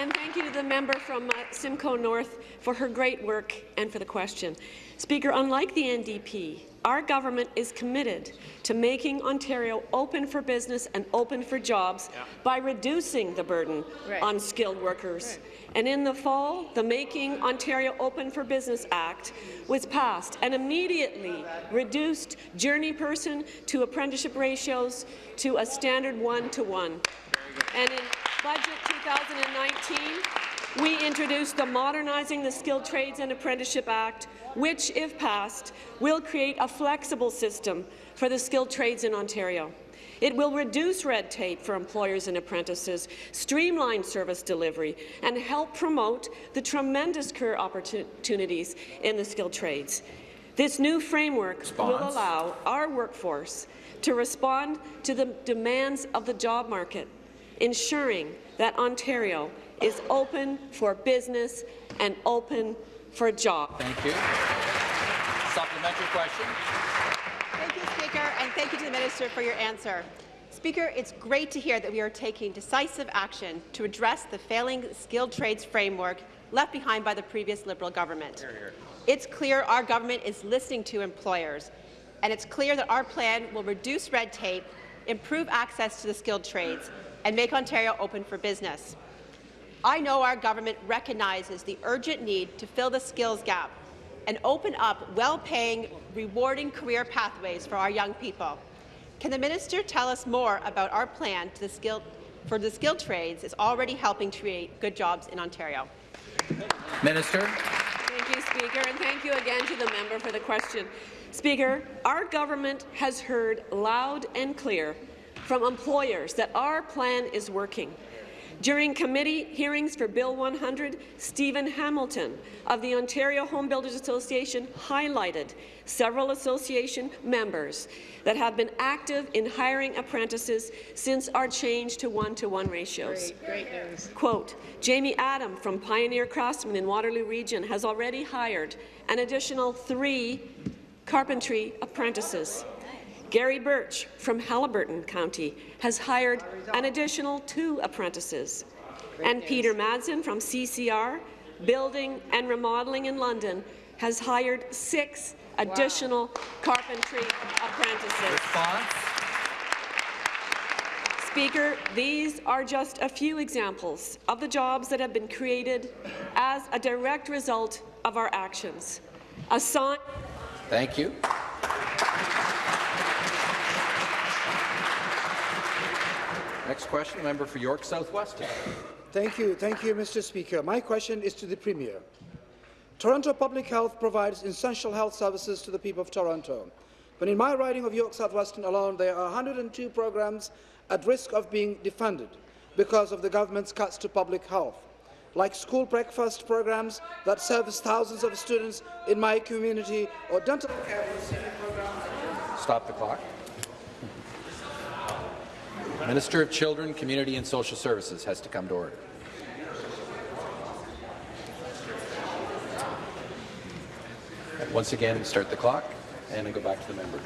And thank you to the member from uh, Simcoe North for her great work and for the question. Speaker, unlike the NDP, our government is committed to making Ontario open for business and open for jobs by reducing the burden Right. on skilled workers. And in the fall, the Making Ontario Open for Business Act was passed and immediately reduced journey person to apprenticeship ratios to a standard one-to-one. And in Budget 2019, we introduced the Modernizing the Skilled Trades and Apprenticeship Act, which, if passed, will create a flexible system for the skilled trades in Ontario. It will reduce red tape for employers and apprentices, streamline service delivery, and help promote the tremendous career opportunities in the skilled trades. This new framework will allow our workforce to respond to the demands of the job market, ensuring that Ontario is open for business and open for jobs. Thank you. Supplementary question. Thank you, Speaker, and thank you to the Minister for your answer. Speaker, it's great to hear that we are taking decisive action to address the failing skilled trades framework left behind by the previous Liberal government. Here, here. It's clear our government is listening to employers, and it's clear that our plan will reduce red tape, improve access to the skilled trades, and make Ontario open for business. I know our government recognizes the urgent need to fill the skills gap and open up well-paying, rewarding career pathways for our young people. Can the minister tell us more about our plan to the skilled, for the skilled trades is already helping to create good jobs in Ontario? Minister. Thank you, Speaker, and thank you again to the member for the question. Speaker, our government has heard loud and clear from employers that our plan is working. During committee hearings for Bill 100, Stephen Hamilton of the Ontario Home Builders Association highlighted several association members that have been active in hiring apprentices since our change to one-to-one ratios. Great, great news. Quote, Jamie Adam from Pioneer Craftsman in Waterloo Region has already hired an additional three carpentry apprentices. Gary Birch from Haliburton County has hired an additional two apprentices. And Peter Madsen from CCR, Building and Remodeling in London, has hired six additional carpentry apprentices. Speaker, these are just a few examples of the jobs that have been created as a direct result of our actions. A sign Thank you. Next question, member for York South-Weston. Thank you. Thank you, Mr. Speaker. My question is to the Premier. Toronto Public Health provides essential health services to the people of Toronto. But in my riding of York South-Weston alone, there are 102 programs at risk of being defunded because of the government's cuts to public health. like school breakfast programs that service thousands of students in my community or dental care programs. Stop the clock. Minister of Children, Community and Social Services has to come to order. Once again, start the clock and go back to the member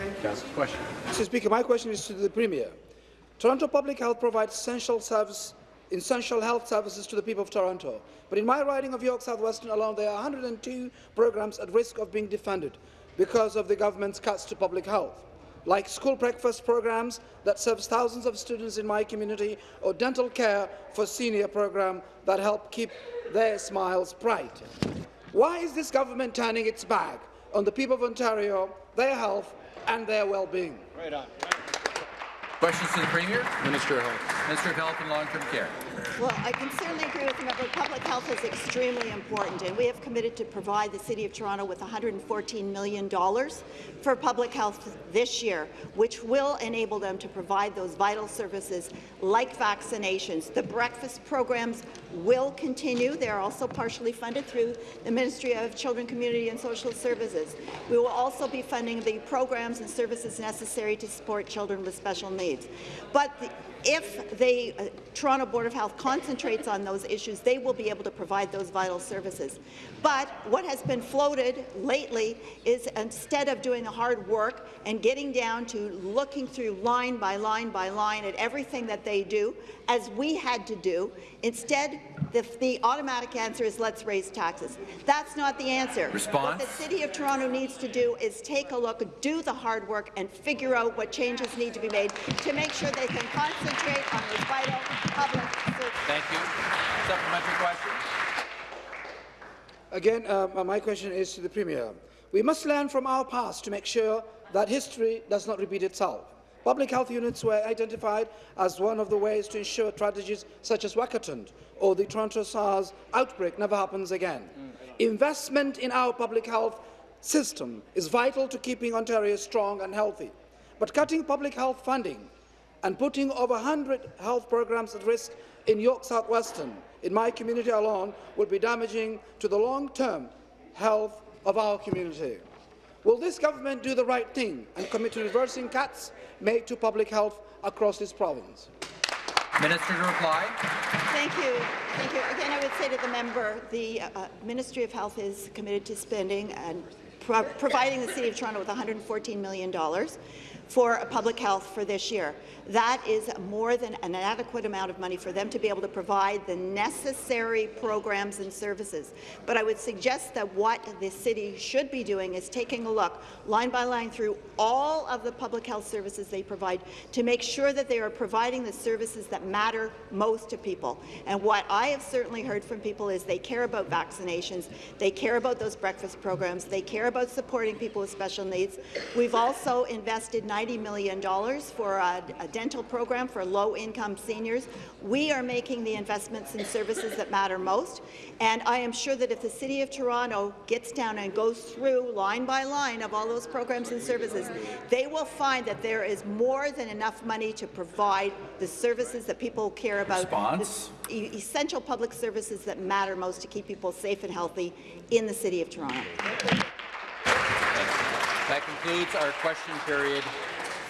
question. Mr. Speaker, my question is to the Premier. Toronto Public Health provides essential, service, essential health services to the people of Toronto. But in my riding of York South-Weston alone, there are 102 programs at risk of being defunded because of the government's cuts to public health, like school breakfast programs that serves thousands of students in my community or dental care for senior program that help keep their smiles bright. Why is this government turning its back on the people of Ontario, their health and their well-being? Right on. Questions to the Premier? Minister of Health. Minister of Health and Long-Term Care. Well, I can certainly agree with the member. Public health is extremely important, and we have committed to provide the City of Toronto with $114 million for public health this year, which will enable them to provide those vital services like vaccinations. The breakfast programs will continue. They are also partially funded through the Ministry of Children, Community and Social Services. We will also be funding the programs and services necessary to support children with special needs. But the, if the uh, Toronto Board of Health concentrates on those issues, they will be able to provide those vital services. But what has been floated lately is instead of doing the hard work and getting down to looking through line by line by line at everything that they do, as we had to do, instead the, the automatic answer is let's raise taxes. That's not the answer. Response? What the City of Toronto needs to do is take a look, do the hard work, and figure out what changes need to be made to make sure they can concentrate on those vital public services. Thank you. Supplementary question. Again, uh, my question is to the Premier. We must learn from our past to make sure that history does not repeat itself. Public health units were identified as one of the ways to ensure strategies such as Walkerton or the Toronto SARS outbreak never happens again. Investment in our public health system is vital to keeping Ontario strong and healthy. But cutting public health funding and putting over 100 health programs at risk in York South-Weston, in my community alone, will be damaging to the long-term health of our community. Will this government do the right thing and commit to reversing cuts made to public health across this province? Minister to reply. Thank you. Thank you. Again, I would say to the member, the uh, Ministry of Health is committed to spending and pro providing the City of Toronto with $114 million for public health for this year. That is more than an adequate amount of money for them to be able to provide the necessary programs and services. But I would suggest that what the city should be doing is taking a look line by line through all of the public health services they provide to make sure that they are providing the services that matter most to people. And what I have certainly heard from people is they care about vaccinations, they care about those breakfast programs, they care about supporting people with special needs. We've also invested $90 million for a, a dental program for low-income seniors. We are making the investments in services that matter most, and I am sure that if the City of Toronto gets down and goes through line by line of all those programs and services, they will find that there is more than enough money to provide the services that people care about, e essential public services that matter most to keep people safe and healthy in the City of Toronto. That concludes our question period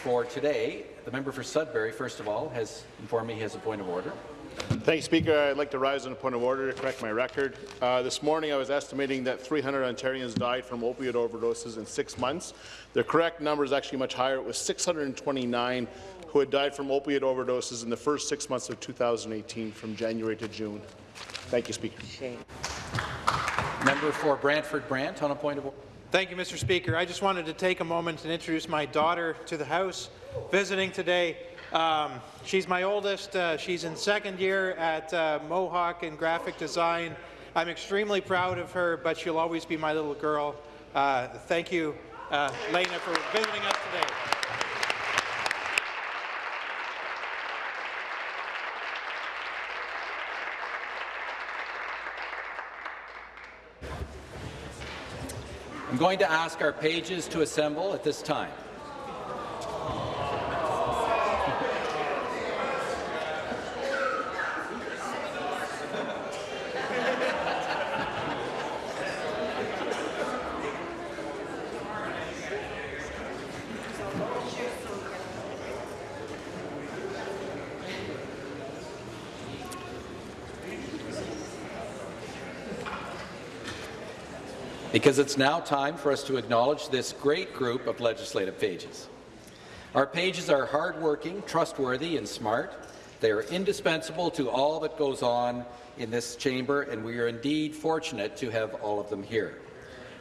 for today. The member for Sudbury, first of all, has informed me he has a point of order. Thank you, Speaker. I'd like to rise on a point of order to correct my record. Uh, this morning, I was estimating that 300 Ontarians died from opioid overdoses in six months. The correct number is actually much higher. It was 629 who had died from opioid overdoses in the first six months of 2018, from January to June. Thank you, Speaker. Member for Brantford Brant on a point of order. Thank you, Mr. Speaker. I just wanted to take a moment and introduce my daughter to the House visiting today. Um, she's my oldest. Uh, she's in second year at uh, Mohawk in graphic design. I'm extremely proud of her, but she'll always be my little girl. Uh, thank you, uh, Lena, for visiting us today. Going to ask our pages to assemble at this time. Because it's now time for us to acknowledge this great group of legislative pages. Our pages are hardworking, trustworthy, and smart. They are indispensable to all that goes on in this chamber, and we are indeed fortunate to have all of them here.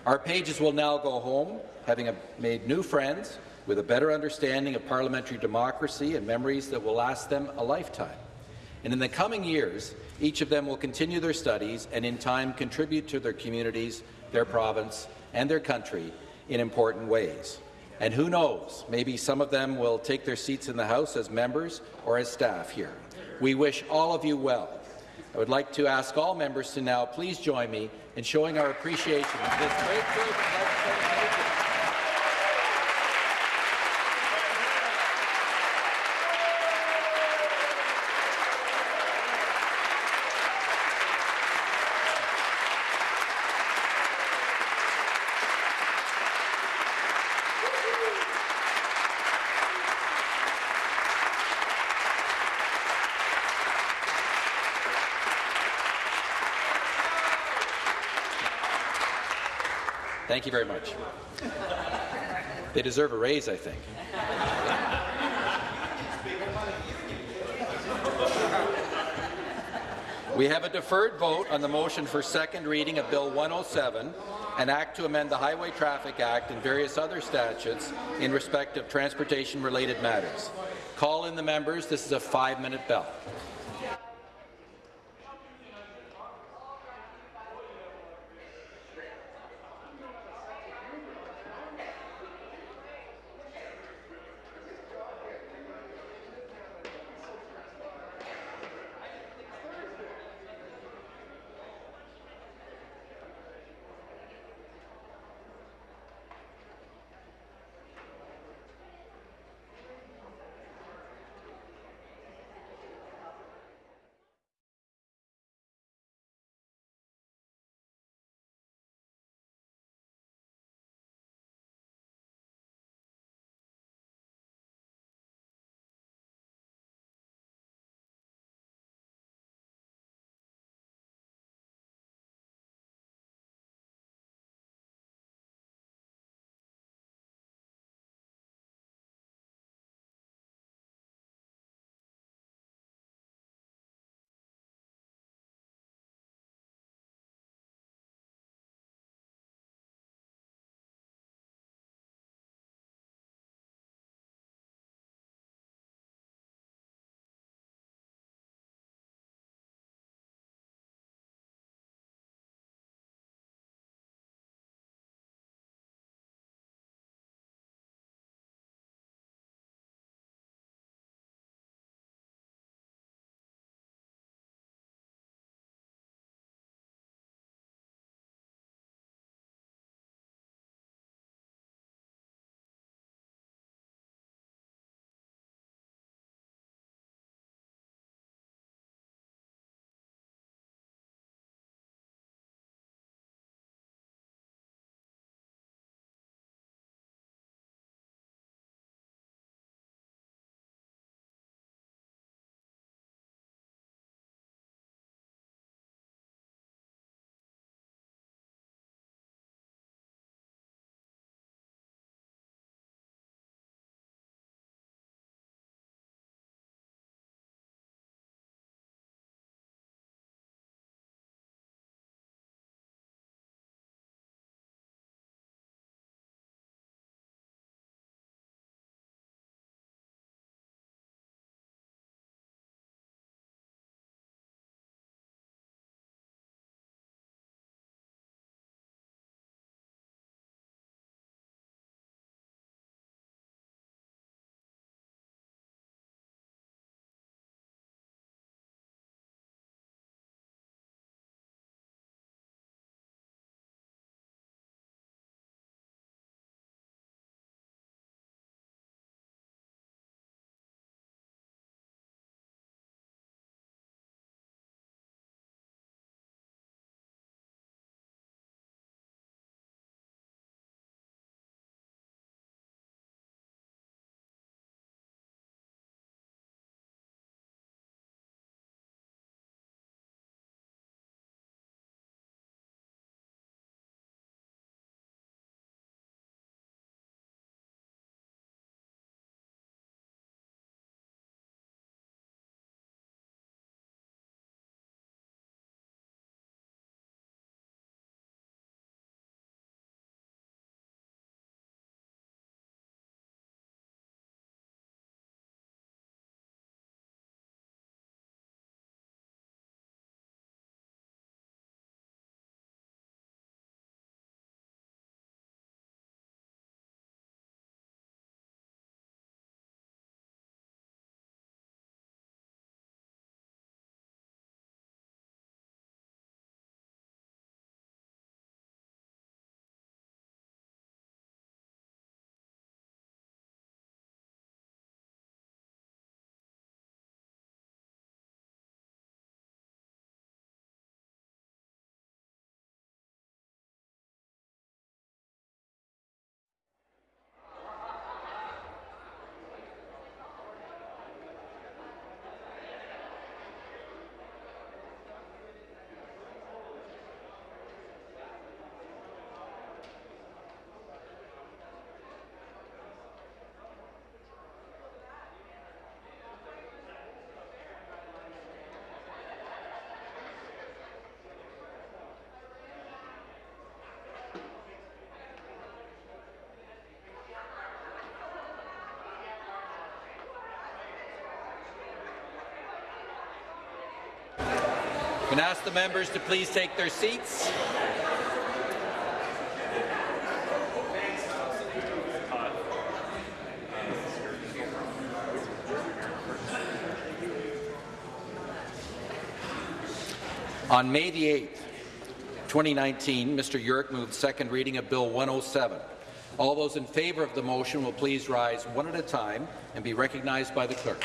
Our pages will now go home, having made new friends, with a better understanding of parliamentary democracy and memories that will last them a lifetime. And in the coming years, each of them will continue their studies and in time contribute to their communities, their province, and their country in important ways. And who knows, maybe some of them will take their seats in the House as members or as staff here. We wish all of you well. I would like to ask all members to now please join me in showing our appreciation of this great group Thank you very much. They deserve a raise, I think. We have a deferred vote on the motion for second reading of Bill 107, an act to amend the Highway Traffic Act and various other statutes in respect of transportation-related matters. Call in the members. This is a five-minute bell. Can ask the members to please take their seats? On May the 8th, 2019, Mr. Yurek moved second reading of Bill 107. All those in favour of the motion will please rise one at a time and be recognized by the clerk.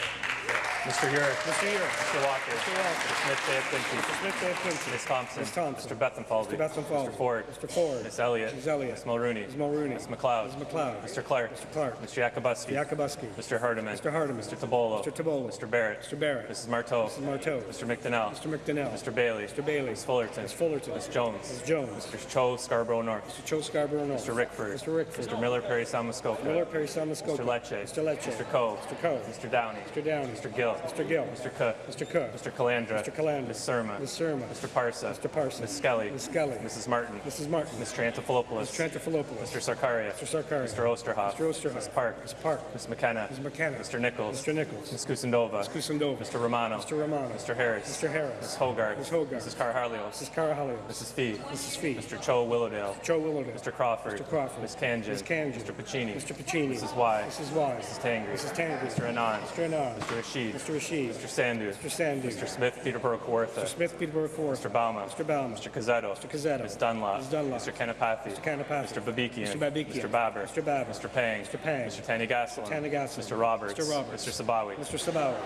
Mr. Yurek. Mr. Yurek. Mr. Walker. Mr. Walker. Mr. Smith Day Quincy. Mr. Smith Day Quincy. Ms. Thompson. Ms. Thompson. Mr. Bethlenfalvy. Mr. Bethlenfalvy. Mr. Ford. Mr. Ford. Ms. Elliott. Ms. Elliott. Ms. Mulroney. Ms. Mulroney. Ms. McLeod. Ms. McLeod. Mr. Clark. Mr. Clark. Mr. Yakabuski. Yakabuski. Mr. Hardeman. Mr. Hardeman. Mr. Tibollo. Mr. Tibollo. Mr. Barrett. Mr. Barrett. Mrs. Martow. Mrs. Martow. Mr. McDonell. Mr. McDonell. Mr. Bailey. Mr. Bailey. Ms. Fullerton. Ms. Fullerton. Ms. Jones. Ms. Jones. Mr. Cho Scarborough North. Mr. Cho Scarborough North. Mr. Rickford. Mr. Rickford. Mr. Miller Parry Sound-Muskoka. Miller Parry Sound-Muskoka. Mr. Lecce. Mr. Lecce. Mr. Coe. Mr. Coe. Mr. Downey. Mr. Downey. Mr. Gill. Mr. Gill. Mr. Cook. Mr. Cook. Mr. Calandra. Mr. Calandra. Ms. Surma. Ms. Surma. Mr. Parsa. Mr. Parsa. Ms. Skelly. Ms. Skelly. Mrs. Martin. Mrs. Martin. Mr. Triantafilopoulos. Mr. Triantafilopoulos. Mr. Sarkaria. Mr. Sarkaria. Mr. Oosterhoff. Mr. Oosterhoff. Ms. Park. Ms. Park. Ms. McKenna. Ms. McKenna. Mr. Nichols. Mr. Nichols. Ms. Kusendova. Ms. Kusendova. Mr. Romano. Mr. Romano. Mr. Harris. Mr. Harris. Ms. Hogarth. Ms. Hogarth. Mrs. Karahalios. Mrs. Karahalios. Mrs. Fee. Mrs. Fee. Mr. Cho Willowdale. Cho Willowdale. Mr. Crawford. Mr. Crawford. Ms. Khanjin. Ms. Khanjin. Mr. Piccini. Mr. Piccini. Mrs. Wai. Mrs. Wai. Mrs. Tangri. Mrs. Tangri. Mr. Anand. Mr. Anand. Mr. Rasheed. Mr. Rasheed. Mr. Sandhu. Mr. Sandhu. Mr. Smith Peterborough Kawartha. Mr. Smith Peterborough Kawartha. Mr. Bouma. Mr. Bouma. Mr. Cuzzetto. Mr. Cuzzetto. Ms. Dunlop. Ms. Dunlop. Mr. Kanapathi. Mr. Kanapathi. Mr. Babikian. Mr. Babikian. Mr. Baber. Mr. Baber. Mr. Pang. Mr. Pang. Mr. Thanigasalam. Mr. Thanigasalam. Mr. Roberts. Mr. Roberts. Mr. Sabawy. Mr. Sabawy.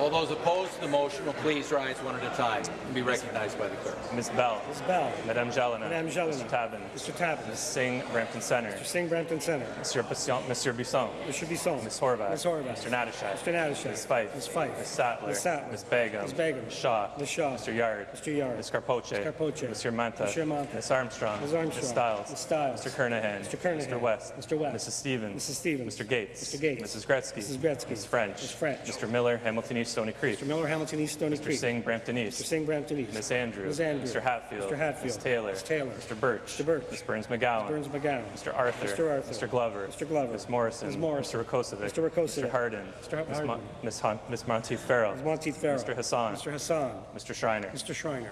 All those opposed to the motion will please rise one at a time and be recognized by the clerk. Ms. Bell. Ms. Bell. Madame Gélinas. Madame Gélinas. Mr. Tabin. Mr. Tabin. Ms. Singh, Brampton Centre. Mr. Singh, Brampton Centre. Monsieur Bisson. Monsieur Bisson. Mr. Bisson. Ms. Horwath. Ms. Horwath. Mr. Natyshak. Mr. Natyshak. Ms. Fife. Ms. Fife. Ms. Sattler. Ms. Sattler. Ms. Begum. Ms. Begum. Ms. Shaw. Ms. Shaw. Mr. Yarde. Mr. Yarde. Ms. Karpoche. Ms. Karpoche. Monsieur Mantha. Monsieur Mantha. Ms. Armstrong. Ms. Armstrong. Ms. Stiles. Ms. Stiles. Mr. Kernaghan. Mr. Kernaghan. Mr. West. Mr. West. Mrs. Stevens. Mrs. Stevens. Mr. Gates. Mr. Gates. Mrs. Gretzky. Mrs. Gretzky. Ms. French. Ms. French. Mr. Miller, Hamilton East, Stony Creek. Mr. Miller, Hamilton East, Stony Mr. Creek. Singh, Brampton East. Mr. Singh, Brampton East. Ms. Andrews. Ms. Andrews. Mr. Hatfield. Mr. Hatfield. Ms. Taylor. Ms. Taylor. Mr. Birch. Mr. Birch. Ms. Berns McGown. Berns McGown. Mr. Arthur. Mr. Arthur. Mr. Glover. Mr. Glover. Ms. Morrison. Ms. Morrison. Mr. Rakocevic. Mr. Rakocevic. Mr. Harden. Mr. Ms. Harden. Mon- Ms. Hon- Ms. Monteith Farrell. Ms. Monteith Farrell. Mr. Hassan. Mr. Hassan. Mr. Schreiner. Mr. Schreiner.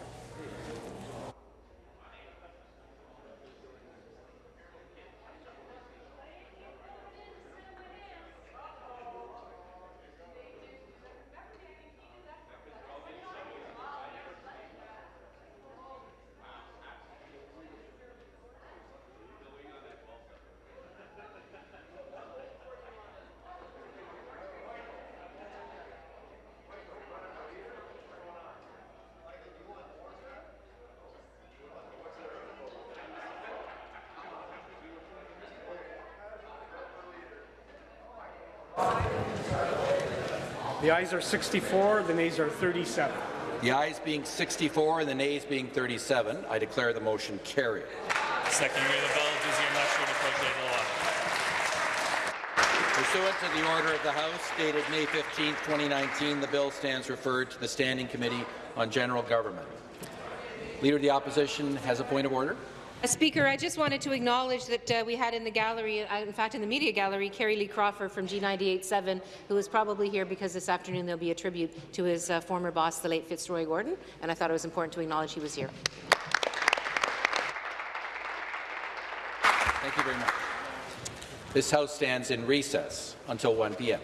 The ayes are 64, the nays are 37. The ayes being 64 and the nays being 37, I declare the motion carried. Second reading of the bill, Deuxième lecture de projet de loi. Pursuant to the order of the House dated May 15, 2019, the bill stands referred to the Standing Committee on General Government. Leader of the Opposition has a point of order. Uh, Speaker, I just wanted to acknowledge that uh, we had in the gallery, uh, in fact in the media gallery, Kerry Lee Crawford from G987, who is probably here because this afternoon there'll be a tribute to his uh, former boss, the late Fitzroy Gordon, and I thought it was important to acknowledge he was here. Thank you very much. This House stands in recess until 1 p.m.